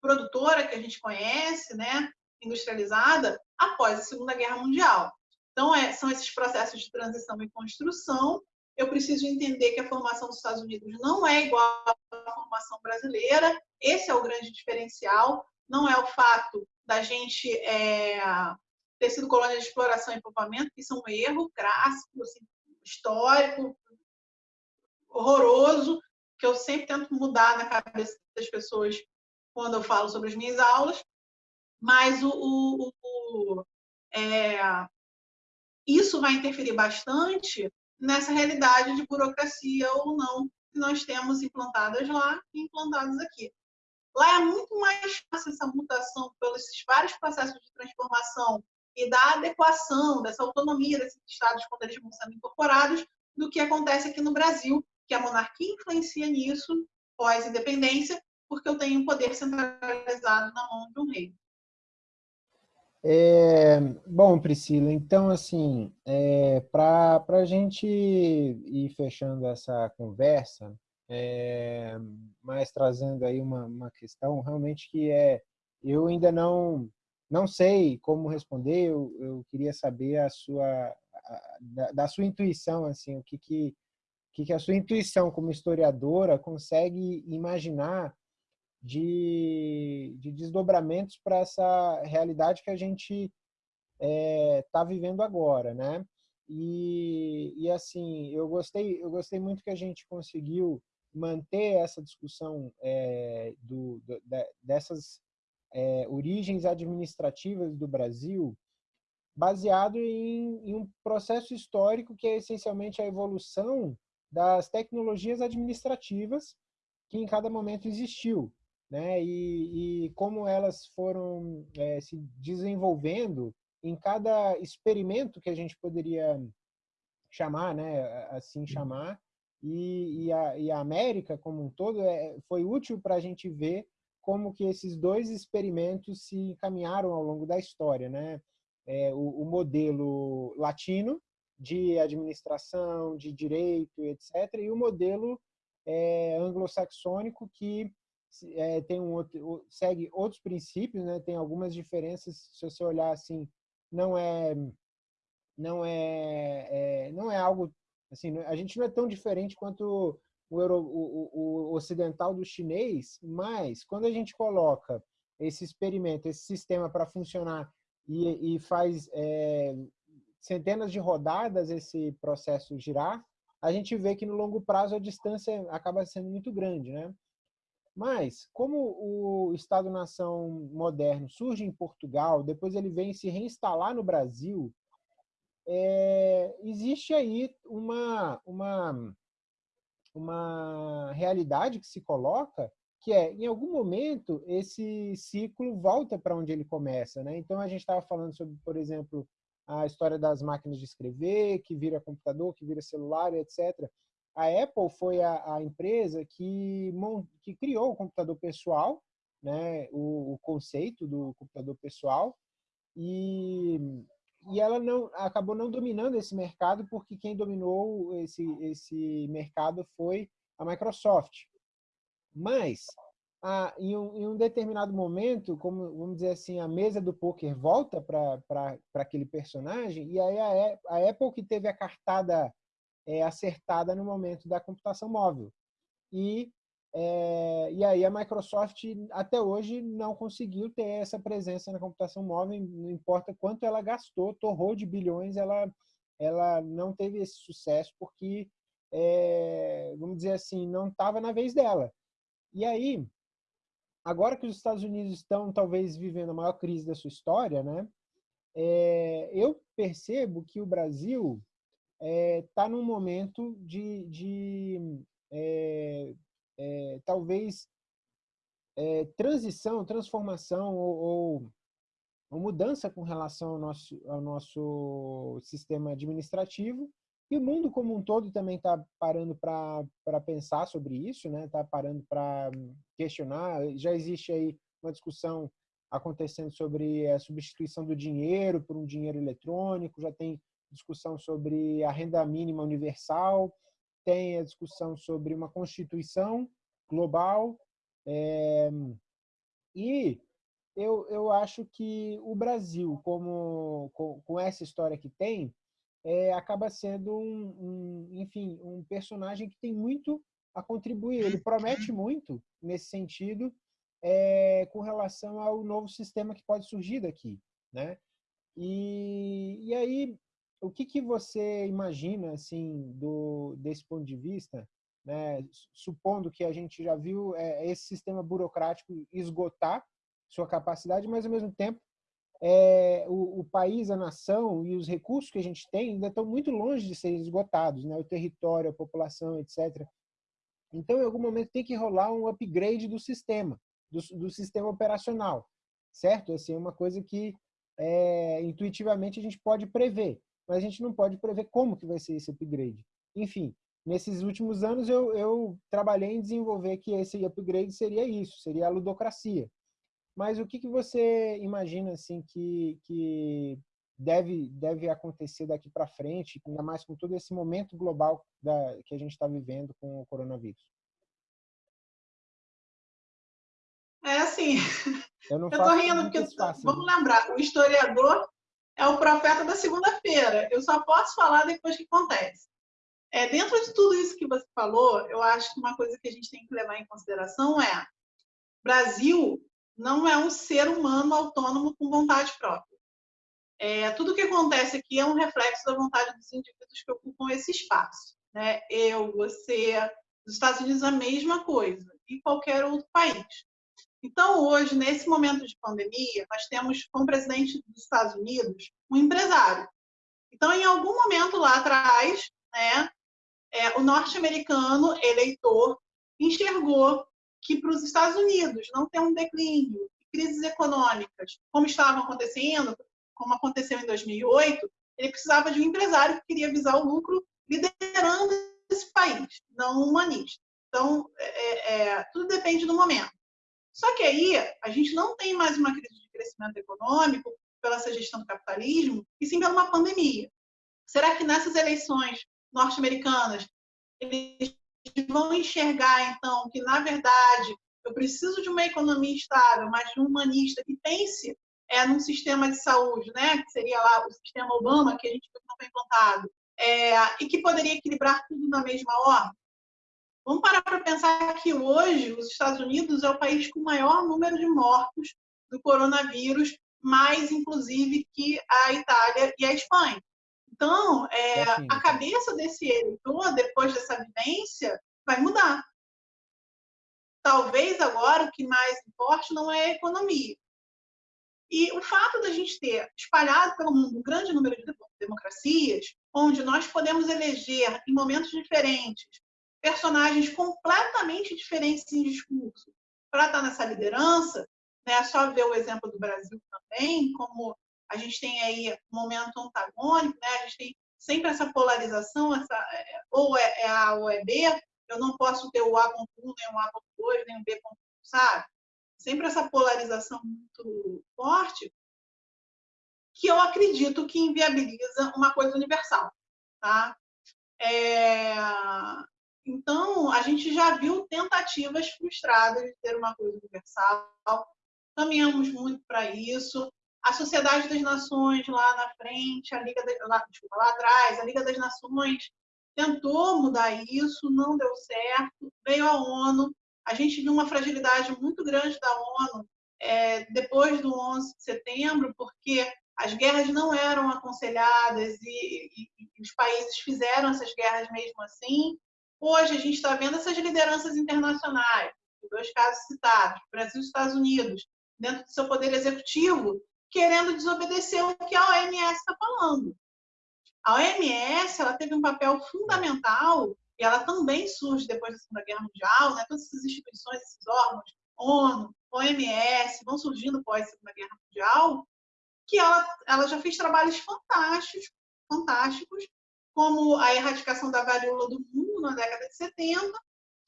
produtora que a gente conhece, né, industrializada, após a Segunda Guerra Mundial. Então, é, são esses processos de transição e construção eu preciso entender que a formação dos Estados Unidos não é igual à formação brasileira. Esse é o grande diferencial. Não é o fato da gente é, ter sido colônia de exploração e povoamento, que isso é um erro clássico, assim, histórico, horroroso, que eu sempre tento mudar na cabeça das pessoas quando eu falo sobre as minhas aulas. Mas o, o, o é, isso vai interferir bastante nessa realidade de burocracia ou não que nós temos implantadas lá e implantadas aqui. Lá é muito mais fácil essa mutação pelos vários processos de transformação e da adequação, dessa autonomia desses estados quando eles vão sendo incorporados, do que acontece aqui no Brasil, que a monarquia influencia nisso pós-independência, porque eu tenho um poder centralizado na mão de um rei. É, bom, Priscila, então, assim, é, para a gente ir fechando essa conversa, é, mas trazendo aí uma, uma questão realmente que é, eu ainda não, não sei como responder, eu, eu queria saber a sua, a, da, da, sua intuição, assim, o que que, que que a sua intuição como historiadora consegue imaginar de, de desdobramentos para essa realidade que a gente está é, tá vivendo agora, né? E, e assim, eu gostei, eu gostei muito que a gente conseguiu manter essa discussão é, do, do, dessas é, origens administrativas do Brasil baseado em, em, um processo histórico que é essencialmente a evolução das tecnologias administrativas que em cada momento existiu né? E, e como elas foram é, se desenvolvendo em cada experimento que a gente poderia chamar, né, assim chamar, e, e, a, e a América como um todo é, foi útil para a gente ver como que esses dois experimentos se encaminharam ao longo da história, né? É, o, o, modelo latino de administração, de direito, etc., e o modelo é, anglo-saxônico que é, tem um outro, segue outros princípios, né? Tem algumas diferenças. Se você olhar assim, não é não é, é não é algo assim. A gente não é tão diferente quanto o, o, o ocidental do chinês, mas quando a gente coloca esse experimento, esse sistema para funcionar e, e faz é, centenas de rodadas esse processo girar, a gente vê que no longo prazo a distância acaba sendo muito grande, né? Mas, como o Estado-nação moderno surge em Portugal, depois ele vem se reinstalar no Brasil, é, existe aí uma, uma, uma realidade que se coloca que é, em algum momento, esse ciclo volta para onde ele começa. Né? Então, a gente estava falando sobre, por exemplo, a história das máquinas de escrever, que vira computador, que vira celular, etc. A Apple foi a, a empresa que, que criou o computador pessoal, né? o, o conceito do computador pessoal, e e ela não acabou não dominando esse mercado porque quem dominou esse esse mercado foi a Microsoft. Mas a, em, um, em, um, determinado momento, como vamos dizer assim, a mesa do poker volta para aquele personagem e aí a, a, Apple que teve a cartada é, acertada no momento da computação móvel. E é, e aí a Microsoft até hoje não conseguiu ter essa presença na computação móvel, não importa quanto ela gastou, torrou de bilhões, ela, ela não teve esse sucesso porque, é, vamos dizer assim, não estava na vez dela. E aí, agora que os Estados Unidos estão talvez vivendo a maior crise da sua história, né, é, eu percebo que o Brasil está é, num momento de, de é, é, talvez é, transição, transformação ou, ou, ou, mudança com relação ao nosso, ao nosso sistema administrativo. E o mundo como um todo também está parando para pensar sobre isso, está né? Tá parando para questionar. Já existe aí uma discussão acontecendo sobre a substituição do dinheiro por um dinheiro eletrônico, já tem discussão sobre a renda mínima universal, tem a discussão sobre uma constituição global. É, e eu, eu acho que o Brasil, como, com, com essa história que tem, é, acaba sendo um, um, enfim, um personagem que tem muito a contribuir. Ele promete muito nesse sentido é, com relação ao novo sistema que pode surgir daqui, né? E, e aí o que, que você imagina, assim, do, desse ponto de vista, né, supondo que a gente já viu é, esse sistema burocrático esgotar sua capacidade, mas ao mesmo tempo é, o, o, país, a nação e os recursos que a gente tem ainda estão muito longe de serem esgotados, né, o território, a população, etc. Então, em algum momento tem que rolar um upgrade do sistema, do, do sistema operacional, certo? Assim, é uma coisa que é, intuitivamente a gente pode prever mas a gente não pode prever como que vai ser esse upgrade. Enfim, nesses últimos anos eu, eu trabalhei em desenvolver que esse upgrade seria isso, seria a ludocracia. Mas o que, que você imagina assim que, que deve, deve acontecer daqui para frente, ainda mais com todo esse momento global da, que a gente está vivendo com o coronavírus? É assim, eu estou rindo porque, fácil, vamos né? lembrar, o historiador é o profeta da segunda-feira. Eu só posso falar depois que acontece. É, dentro de tudo isso que você falou, eu acho que uma coisa que a gente tem que levar em consideração é Brasil não é um ser humano autônomo com vontade própria. É, tudo que acontece aqui é um reflexo da vontade dos indivíduos que ocupam esse espaço. Né? Eu, você, os Estados Unidos, a mesma coisa, e qualquer outro país. Então, hoje, nesse momento de pandemia, nós temos como presidente dos Estados Unidos um empresário. Então, em algum momento lá atrás, né, é, o norte-americano eleitor enxergou que para os Estados Unidos não ter um declínio, crises econômicas, como estavam acontecendo, como aconteceu em 2008, ele precisava de um empresário que queria visar o lucro liderando esse país, não humanista. Então, é, é, tudo depende do momento. Só que aí, a gente não tem mais uma crise de crescimento econômico pela essa gestão do capitalismo, e sim pela uma pandemia. Será que nessas eleições norte-americanas eles vão enxergar, então, que, na verdade, eu preciso de uma economia estável, mas de um humanista que pense é, num sistema de saúde, né, que seria lá o sistema Obama, que a gente não foi implantado, é, e que poderia equilibrar tudo na mesma ordem? Vamos parar para pensar que hoje os Estados Unidos é o país com o maior número de mortos do coronavírus, mais inclusive que a Itália e a Espanha. Então, é, a cabeça desse eleitor, depois dessa vivência, vai mudar. Talvez agora o que mais importe não é a economia. E o fato da gente ter espalhado pelo mundo um grande número de democracias, onde nós podemos eleger em momentos diferentes personagens completamente diferentes em discurso para estar nessa liderança, né? É só ver o exemplo do Brasil também, como a gente tem aí um momento antagônico, né? a gente tem sempre essa polarização, essa, é, ou é, é A ou é B, eu não posso ter o A com 1, nem o A com 2, nem o B com 1, sabe? Sempre essa polarização muito forte, que eu acredito que inviabiliza uma coisa universal. Tá? É... Então, a gente já viu tentativas frustradas de ter uma coisa universal, caminhamos muito para isso, a Sociedade das Nações lá na frente, a Liga de, lá, desculpa, lá atrás, a Liga das Nações tentou mudar isso, não deu certo, veio a ONU, a gente viu uma fragilidade muito grande da ONU é, depois do 11 de setembro, porque as guerras não eram aconselhadas e, e, e os países fizeram essas guerras mesmo assim. Hoje a gente está vendo essas lideranças internacionais, dois casos citados, Brasil e Estados Unidos, dentro do seu poder executivo, querendo desobedecer o que a OMS está falando. A OMS ela teve um papel fundamental e ela também surge depois da Segunda Guerra Mundial, né? todas essas instituições, esses órgãos, ONU, OMS, vão surgindo pós Segunda Guerra Mundial, que ela, ela já fez trabalhos fantásticos, fantásticos, como a erradicação da varíola do mundo na década de 70,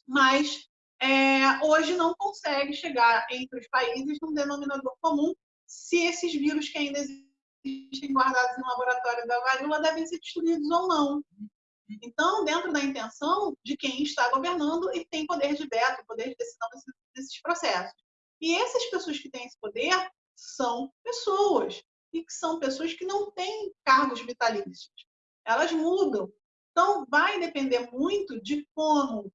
mas é, hoje não consegue chegar entre os países num denominador comum se esses vírus que ainda existem guardados no laboratório da varíola devem ser destruídos ou não. Então, dentro da intenção de quem está governando e tem poder de veto, poder de decisão desses processos. E essas pessoas que têm esse poder são pessoas, e que são pessoas que não têm cargos vitalícios. Elas mudam. Então, vai depender muito de como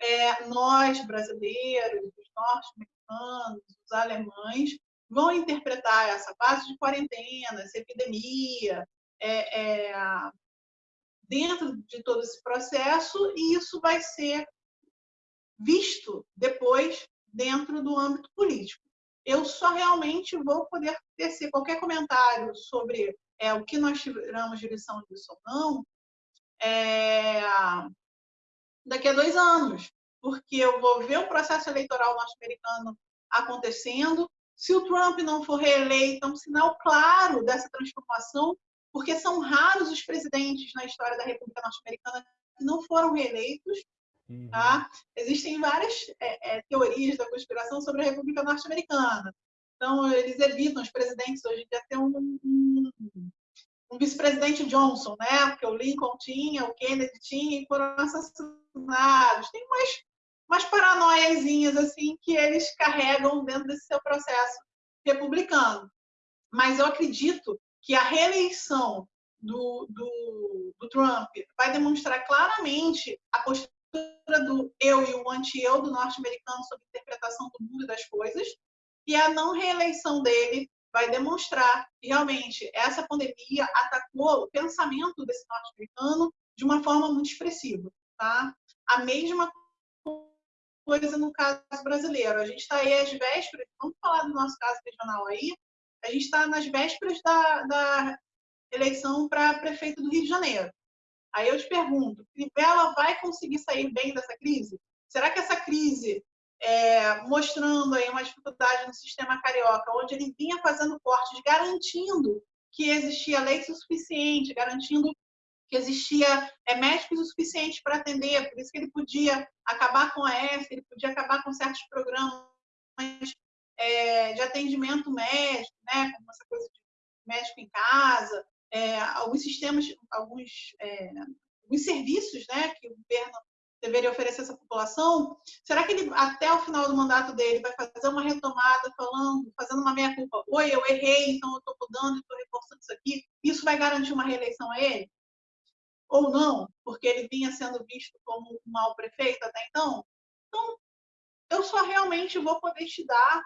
é, nós, brasileiros, os norte-americanos, os alemães, vão interpretar essa fase de quarentena, essa epidemia, é, é, dentro de todo esse processo, e isso vai ser visto depois dentro do âmbito político. Eu só realmente vou poder tecer qualquer comentário sobre é, o que nós tiramos de lição disso ou não é, daqui a dois anos, porque eu vou ver o processo eleitoral norte-americano acontecendo, se o Trump não for reeleito, é um sinal claro dessa transformação, porque são raros os presidentes na história da República Norte-Americana que não foram reeleitos. Uhum. Tá? Existem várias é, é, teorias da conspiração sobre a República Norte-Americana. Então, eles evitam, os presidentes hoje em dia, ter um, um, um vice-presidente Johnson, né? porque o Lincoln tinha, o Kennedy tinha, e foram assassinados. Tem umas umas paranoiazinhas assim que eles carregam dentro desse seu processo republicano. Mas eu acredito que a reeleição do, do, do Trump vai demonstrar claramente a postura do eu e o anti-eu do norte-americano sobre a interpretação do mundo e das coisas, e a não reeleição dele vai demonstrar que realmente essa pandemia atacou o pensamento desse norte-americano de uma forma muito expressiva. Tá? A mesma coisa no caso brasileiro. A gente está aí às vésperas, vamos falar do nosso caso regional aí, a gente está nas vésperas da, da eleição para prefeito do Rio de Janeiro. Aí eu te pergunto, Crivella vai conseguir sair bem dessa crise? Será que essa crise, é, mostrando aí uma dificuldade no sistema carioca, onde ele vinha fazendo cortes, garantindo que existia leite o suficiente, garantindo que existia é, médicos o suficiente para atender, por isso que ele podia acabar com a F, ele podia acabar com certos programas é, de atendimento médico, né, como essa coisa de médico em casa, é, alguns sistemas, alguns, é, alguns serviços né, que o governo deveria oferecer a essa população, será que ele, até o final do mandato dele, vai fazer uma retomada falando, fazendo uma meia-culpa? Oi, eu errei, então eu estou mudando, estou reforçando isso aqui. Isso vai garantir uma reeleição a ele? Ou não, porque ele vinha sendo visto como um mau prefeito até então? Então, eu só realmente vou poder te dar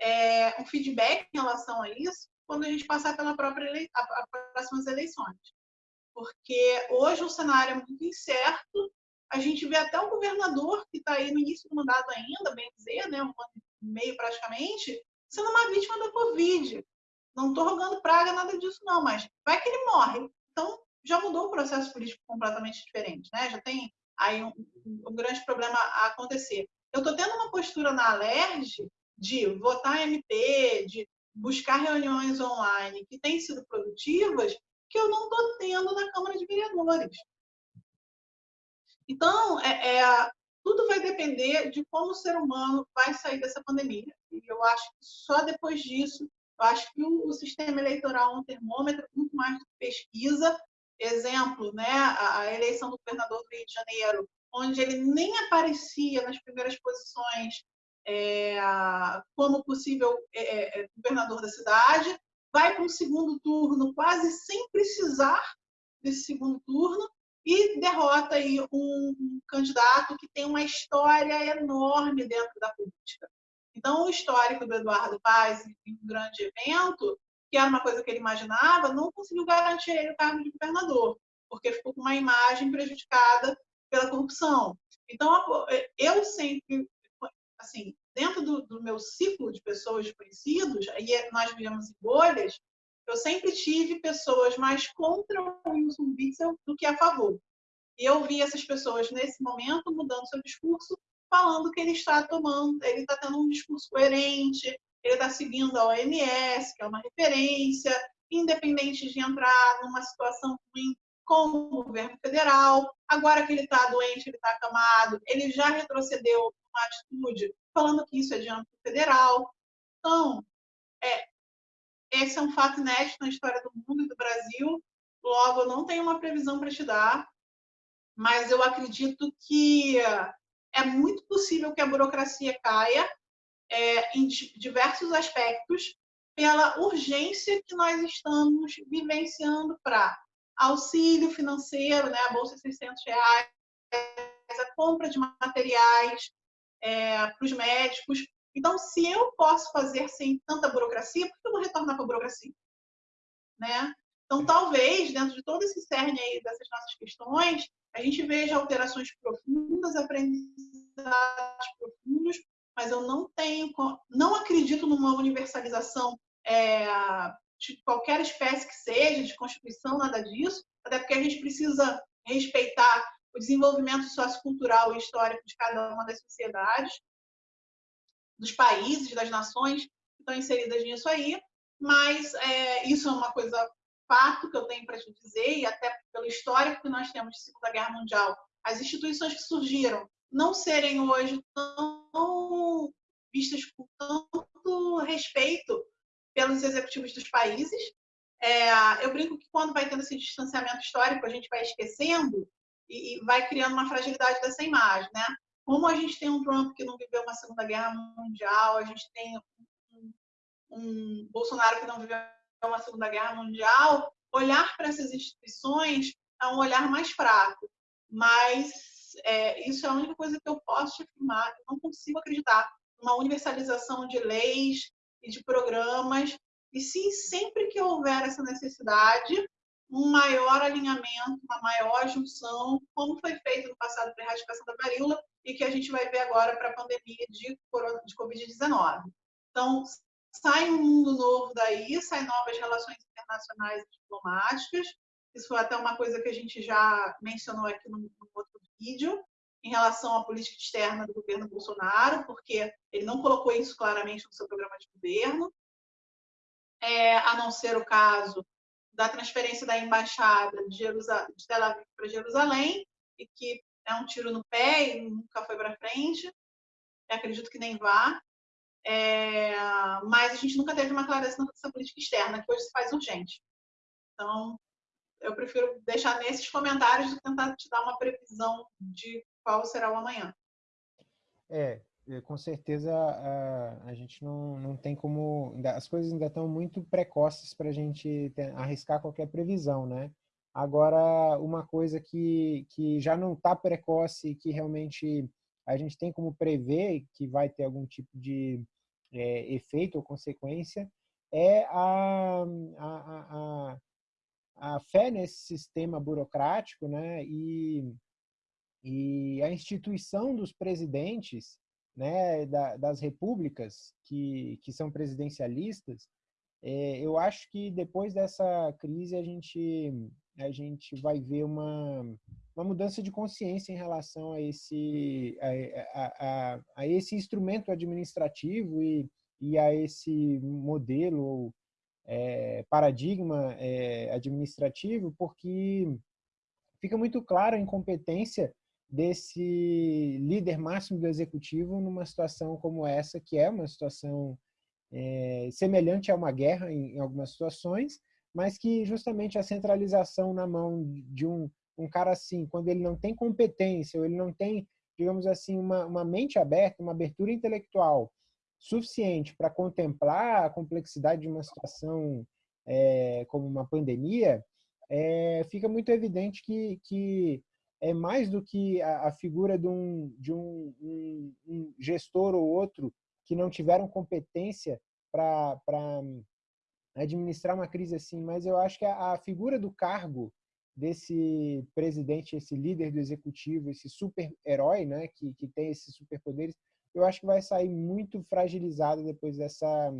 é, um feedback em relação a isso quando a gente passar pela própria ele... as próximas eleições. Porque hoje o cenário é muito incerto, a gente vê até o governador, que está aí no início do mandato ainda, bem dizer, né, um ano e meio praticamente, sendo uma vítima da Covid. Não estou rogando praga, nada disso não, mas vai que ele morre. Então, já mudou o processo político completamente diferente, né? Já tem aí um, um grande problema a acontecer. Eu estou tendo uma postura na Alerj de votar MP, de buscar reuniões online que têm sido produtivas, que eu não estou tendo na Câmara de Vereadores. Então, é, é, tudo vai depender de como o ser humano vai sair dessa pandemia. E eu acho que só depois disso, eu acho que o, o sistema eleitoral é um termômetro muito mais de pesquisa. Exemplo, né, a, a eleição do governador do Rio de Janeiro, onde ele nem aparecia nas primeiras posições é, como possível é, é, é governador da cidade, vai para um segundo turno quase sem precisar desse segundo turno, e derrota aí um, candidato que tem uma história enorme dentro da política. Então, o histórico do Eduardo Paz em um grande evento, que era uma coisa que ele imaginava, não conseguiu garantir ele o cargo de governador, porque ficou com uma imagem prejudicada pela corrupção. Então, eu sempre, assim, dentro do, do meu ciclo de pessoas desconhecidos, aí nós vivemos em bolhas, eu sempre tive pessoas mais contra o Wilson Witzel do que a favor. E eu vi essas pessoas nesse momento mudando seu discurso, falando que ele está tomando, ele está tendo um discurso coerente, ele está seguindo a OMS, que é uma referência, independente de entrar numa situação ruim com o governo federal. Agora que ele está doente, ele está acamado, ele já retrocedeu uma atitude falando que isso é de âmbito federal. Então, é, esse é um fato inédito na história do mundo e do Brasil. Logo, eu não tenho uma previsão para te dar, mas eu acredito que é muito possível que a burocracia caia é, em diversos aspectos pela urgência que nós estamos vivenciando para auxílio financeiro, né, a bolsa de 600 reais, a compra de materiais é, para os médicos, então, se eu posso fazer sem tanta burocracia, por que eu vou retornar para a burocracia? Né? Então, talvez, dentro de todo esse cerne aí dessas nossas questões, a gente veja alterações profundas, aprendizados profundos, mas eu não tenho, não acredito numa universalização é, de qualquer espécie que seja, de constituição, nada disso, até porque a gente precisa respeitar o desenvolvimento sociocultural e histórico de cada uma das sociedades dos países, das nações que estão inseridas nisso aí, mas é, isso é uma coisa fato que eu tenho para te dizer, e até pelo histórico que nós temos de Segunda Guerra Mundial, as instituições que surgiram não serem hoje tão vistas com tanto respeito pelos executivos dos países. É, eu brinco que quando vai tendo esse distanciamento histórico, a gente vai esquecendo e, e vai criando uma fragilidade dessa imagem, né? Como a gente tem um Trump que não viveu uma Segunda Guerra Mundial, a gente tem um, um Bolsonaro que não viveu uma Segunda Guerra Mundial, olhar para essas instituições é um olhar mais fraco. Mas é, isso é a única coisa que eu posso te afirmar. Eu não consigo acreditar numa universalização de leis e de programas. E sim, sempre que houver essa necessidade, um maior alinhamento, uma maior junção, como foi feito no passado para a erradicação da varíola e que a gente vai ver agora para a pandemia de, de Covid-19. Então, sai um mundo novo daí, saem novas relações internacionais e diplomáticas. Isso foi até uma coisa que a gente já mencionou aqui no, no outro vídeo, em relação à política externa do governo Bolsonaro, porque ele não colocou isso claramente no seu programa de governo, é, a não ser o caso da transferência da embaixada de, de Tel Aviv para Jerusalém, e que é um tiro no pé e nunca foi para frente. Eu acredito que nem vá. É, mas a gente nunca teve uma clareza nessa política externa, que hoje se faz urgente. Então, eu prefiro deixar nesses comentários do que tentar te dar uma previsão de qual será o amanhã. É com certeza a, a gente não, não tem como. As coisas ainda estão muito precoces para a gente ter, arriscar qualquer previsão, né? Agora, uma coisa que, que já não está precoce, que realmente a gente tem como prever que vai ter algum tipo de é, efeito ou consequência, é a, a, a, a fé nesse sistema burocrático né, e, e a instituição dos presidentes né, da, das repúblicas que, que são presidencialistas, é, eu acho que depois dessa crise a gente, a gente vai ver uma, uma mudança de consciência em relação a esse, a, a, a, esse instrumento administrativo e, e a esse modelo é, paradigma é, administrativo, porque fica muito claro a incompetência desse líder máximo do executivo numa situação como essa, que é uma situação é, semelhante a uma guerra em, em, algumas situações, mas que justamente a centralização na mão de um, um cara assim, quando ele não tem competência, ou ele não tem, digamos assim, uma, uma mente aberta, uma abertura intelectual suficiente para contemplar a complexidade de uma situação é, como uma pandemia, é, fica muito evidente que, que é mais do que a, a figura de, um, de um, um, um, gestor ou outro que não tiveram competência para administrar uma crise assim, mas eu acho que a, a figura do cargo desse presidente, esse líder do executivo, esse super-herói, né, que, que tem esses superpoderes, eu acho que vai sair muito fragilizado depois dessa,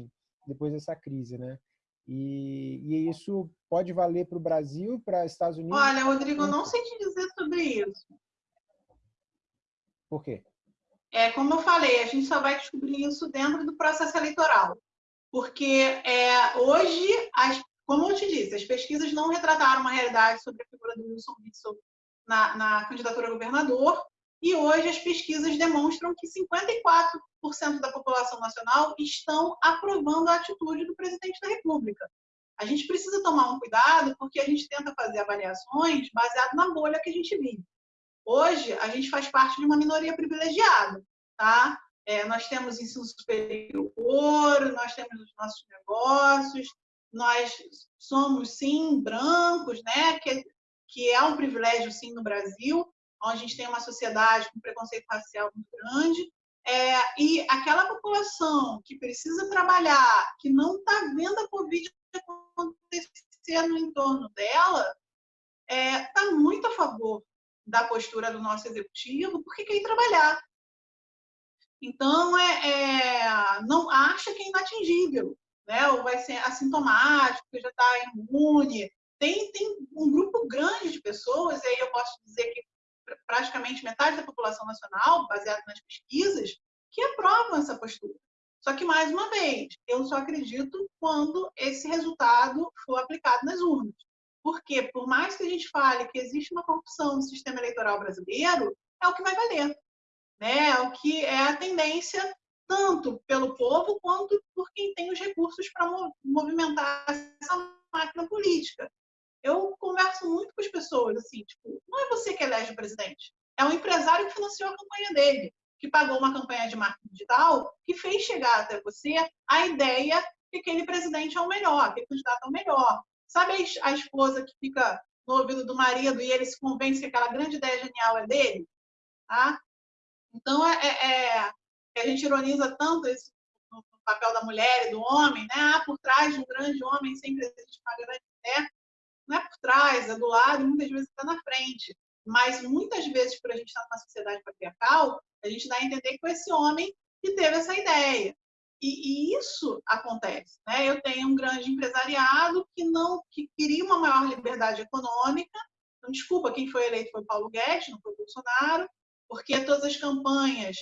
depois dessa crise, né? E, e isso pode valer para o Brasil, para Estados Unidos. Olha, Rodrigo, eu não sei te dizer sobre isso. Por quê? É, como eu falei, a gente só vai descobrir isso dentro do processo eleitoral. Porque é, hoje, as, como eu te disse, as pesquisas não retrataram uma realidade sobre a figura do Wilson Witzel na, na candidatura a governador, e hoje as pesquisas demonstram que 54% da população nacional estão aprovando a atitude do presidente da República. A gente precisa tomar um cuidado porque a gente tenta fazer avaliações baseado na bolha que a gente vive. Hoje, a gente faz parte de uma minoria privilegiada, tá? É, nós temos ensino superior, nós temos os nossos negócios, nós somos, sim, brancos, né? Que, que é um privilégio, sim, no Brasil, onde a gente tem uma sociedade com preconceito racial muito grande, é, e aquela população que precisa trabalhar, que não está vendo a Covid acontecer no entorno dela, está é, tá muito a favor da postura do nosso executivo, porque quer ir trabalhar. Então, é, é, não acha que é inatingível, né? ou vai ser assintomático, já está imune. Tem, tem um grupo grande de pessoas, e aí eu posso dizer que praticamente metade da população nacional, baseado nas pesquisas, que aprovam essa postura. Só que, mais uma vez, eu só acredito quando esse resultado for aplicado nas urnas. Porque, por mais que a gente fale que existe uma corrupção no sistema eleitoral brasileiro, é o que vai valer. Né? É o que é a tendência, tanto pelo povo quanto por quem tem os recursos para movimentar essa máquina política eu converso muito com as pessoas, assim, tipo, não é você que elege o presidente, é o empresário que financiou a campanha dele, que pagou uma campanha de marketing digital, que fez chegar até você a ideia que aquele presidente é o melhor, aquele candidato é o melhor. Sabe a esposa que fica no ouvido do marido e ele se convence que aquela grande ideia genial é dele? Tá? Então, é, é, é a gente ironiza tanto esse, no papel da mulher e do homem, né? Ah, por trás de um grande homem sempre existe uma grande mulher não é por trás, é do lado, e muitas vezes está na frente. Mas muitas vezes, por a gente estar numa sociedade patriarcal, a gente dá a entender que foi esse homem que teve essa ideia. E, e, isso acontece. Né? Eu tenho um grande empresariado que não que queria uma maior liberdade econômica. Então, desculpa, quem foi eleito foi Paulo Guedes, não foi Bolsonaro, porque todas as campanhas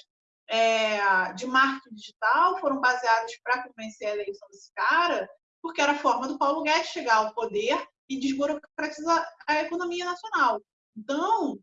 é, de marketing digital foram baseadas para convencer a eleição desse cara, porque era a forma do Paulo Guedes chegar ao poder e desburocratizar a economia nacional. Então,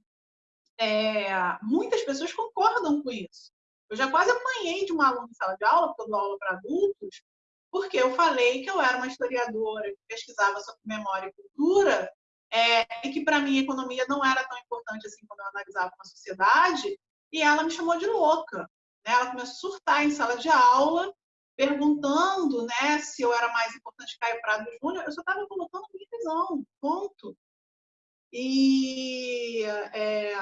é, muitas pessoas concordam com isso. Eu já quase apanhei de uma aluna em sala de aula, porque eu dou aula para adultos, porque eu falei que eu era uma historiadora que pesquisava sobre memória e cultura, é, e que para mim a economia não era tão importante assim quando eu analisava uma sociedade, e ela me chamou de louca. Né? Ela começou a surtar em sala de aula, perguntando né, se eu era mais importante que Caio Prado Júnior. Eu só estava colocando minha visão, ponto. E, é,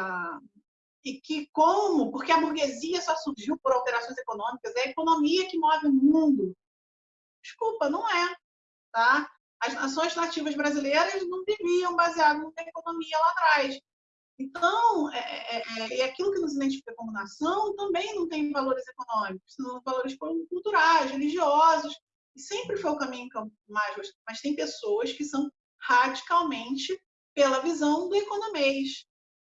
e que como, porque a burguesia só surgiu por alterações econômicas, é a economia que move o mundo. Desculpa, não é. Tá? As nações nativas brasileiras não viviam baseado na economia lá atrás. Então, é, é, é, aquilo que nos identifica como nação também não tem valores econômicos, são valores culturais, religiosos, e sempre foi o caminho mais. Mas tem pessoas que são radicalmente pela visão do economês.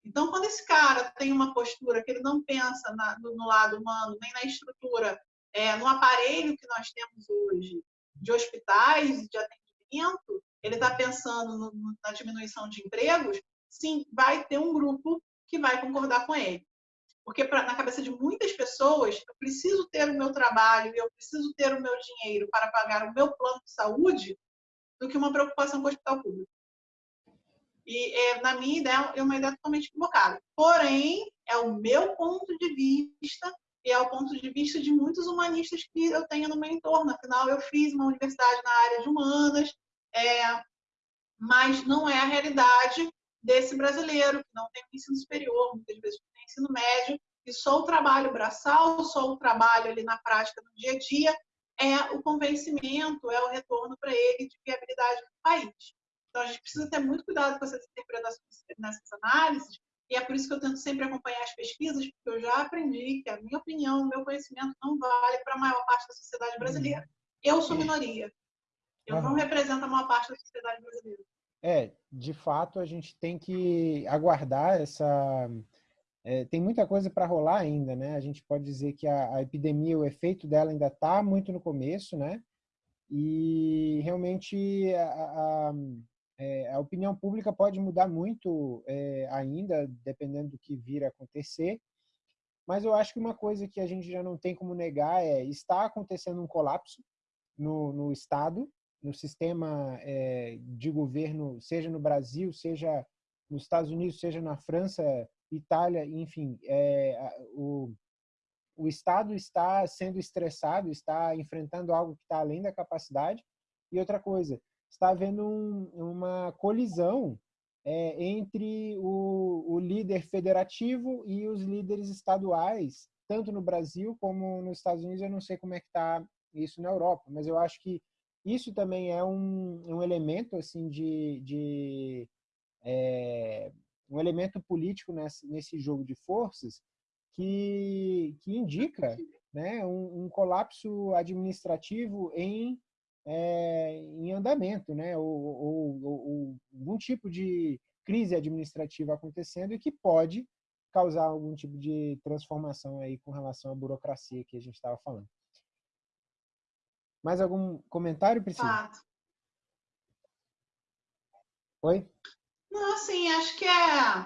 Então, quando esse cara tem uma postura que ele não pensa na, no, no, lado humano, nem na estrutura, é, no aparelho que nós temos hoje de hospitais de atendimento, ele está pensando no, na diminuição de empregos, sim, vai ter um grupo que vai concordar com ele. Porque pra, na cabeça de muitas pessoas, eu preciso ter o meu trabalho e eu preciso ter o meu dinheiro para pagar o meu plano de saúde do que uma preocupação com o hospital público. E, é, na minha ideia, é uma ideia totalmente equivocada. Porém, é o meu ponto de vista e é o ponto de vista de muitos humanistas que eu tenho no meu entorno. Afinal, eu fiz uma universidade na área de humanas, é, mas não é a realidade desse brasileiro que não tem ensino superior, muitas vezes tem ensino médio, e só o trabalho braçal, só o trabalho ali na prática no dia a dia é o convencimento, é o retorno para ele de viabilidade do país. Então a gente precisa ter muito cuidado com essas interpretações nessas análises, e é por isso que eu tento sempre acompanhar as pesquisas, porque eu já aprendi que a minha opinião, o meu conhecimento não vale para a maior parte da sociedade brasileira. Eu sou minoria. Eu não represento a maior parte da sociedade brasileira. É, de fato, a gente tem que aguardar essa. É, tem muita coisa para rolar ainda, né? A gente pode dizer que a, a epidemia, o efeito dela ainda está muito no começo, né? E realmente a, a, é, a opinião pública pode mudar muito é, ainda, dependendo do que vir a acontecer. Mas eu acho que uma coisa que a gente já não tem como negar é está acontecendo um colapso no, no Estado no sistema é, de governo, seja no Brasil, seja nos Estados Unidos, seja na França, Itália, enfim, é, o, o Estado está sendo estressado, está enfrentando algo que está além da capacidade. E outra coisa, está havendo um, uma colisão é, entre o, o, líder federativo e os líderes estaduais, tanto no Brasil como nos Estados Unidos. Eu não sei como é que está isso na Europa, mas eu acho que isso também é um, um elemento assim de, de é, um elemento político nesse, nesse jogo de forças que, que indica né, um, um colapso administrativo em, é, em andamento, né, ou, ou, ou, algum tipo de crise administrativa acontecendo e que pode causar algum tipo de transformação aí com relação à burocracia que a gente estava falando. Mais algum comentário, Priscila? Fato. Oi? Não, assim, acho que é,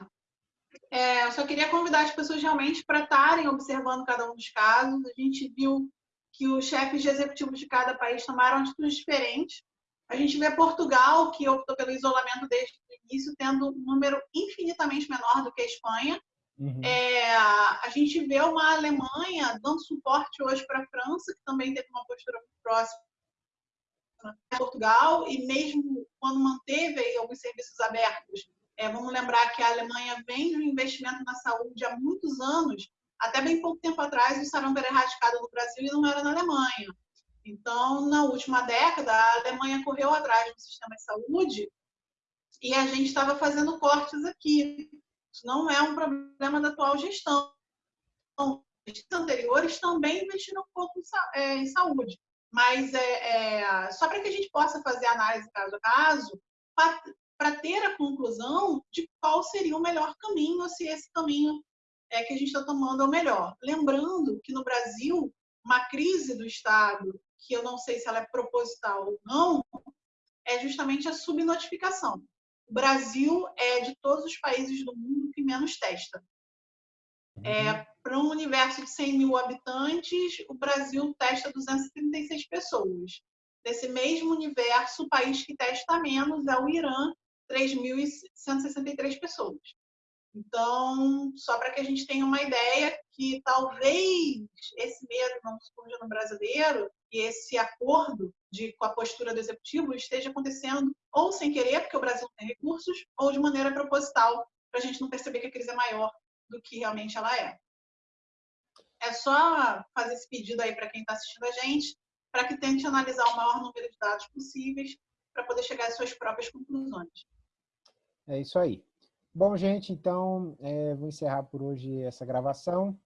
é. Eu só queria convidar as pessoas realmente para estarem observando cada um dos casos. A gente viu que os chefes de executivos de cada país tomaram atitudes diferentes. A gente vê Portugal, que optou pelo isolamento desde o início, tendo um número infinitamente menor do que a Espanha. Uhum. É, a gente vê uma Alemanha dando suporte hoje para a França, que também teve uma postura próxima Portugal, e mesmo quando manteve alguns serviços abertos, é, vamos lembrar que a Alemanha vem de um investimento na saúde há muitos anos, até bem pouco tempo atrás o sarampo era erradicado no Brasil e não era na Alemanha. Então, na última década, a Alemanha correu atrás do sistema de saúde e a gente estava fazendo cortes aqui. Isso não é um problema da atual gestão. Gestos anteriores também investiram um pouco em saúde, mas é, é só para que a gente possa fazer análise caso a caso, para ter a conclusão de qual seria o melhor caminho, se esse caminho é, que a gente está tomando é o melhor. Lembrando que no Brasil, uma crise do Estado, que eu não sei se ela é proposital ou não, é, é justamente a subnotificação. O Brasil é de todos os países do mundo que menos testa. É, uhum. Para um universo de 100 mil habitantes, o Brasil testa 236 pessoas. Nesse mesmo universo, o país que testa menos é o Irã, 3.163 pessoas. Então, só para que a gente tenha uma ideia que talvez esse medo não surja no brasileiro e esse acordo de, com a postura do executivo esteja acontecendo ou sem querer, porque o Brasil tem recursos, ou de maneira proposital, para a gente não perceber que a crise é maior do que realmente ela é. É só fazer esse pedido aí para quem está assistindo a gente, para que tente analisar o maior número de dados possíveis para poder chegar às suas próprias conclusões. É isso aí. Bom, gente, então é, vou encerrar por hoje essa gravação.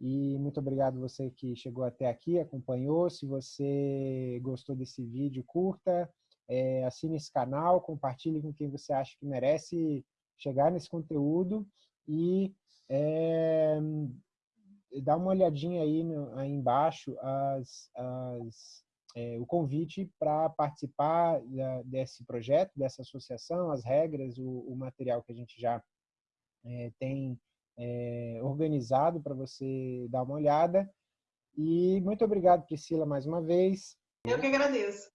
E muito obrigado você que chegou até aqui, acompanhou. Se você gostou desse vídeo, curta, é, assine esse canal, compartilhe com quem você acha que merece chegar nesse conteúdo e é, dá uma olhadinha aí, no, aí embaixo as, as, é, o convite para participar da, desse projeto, dessa associação, as regras, o, o material que a gente já é, tem é, organizado para você dar uma olhada. E muito obrigado, Priscila, mais uma vez. Eu que agradeço.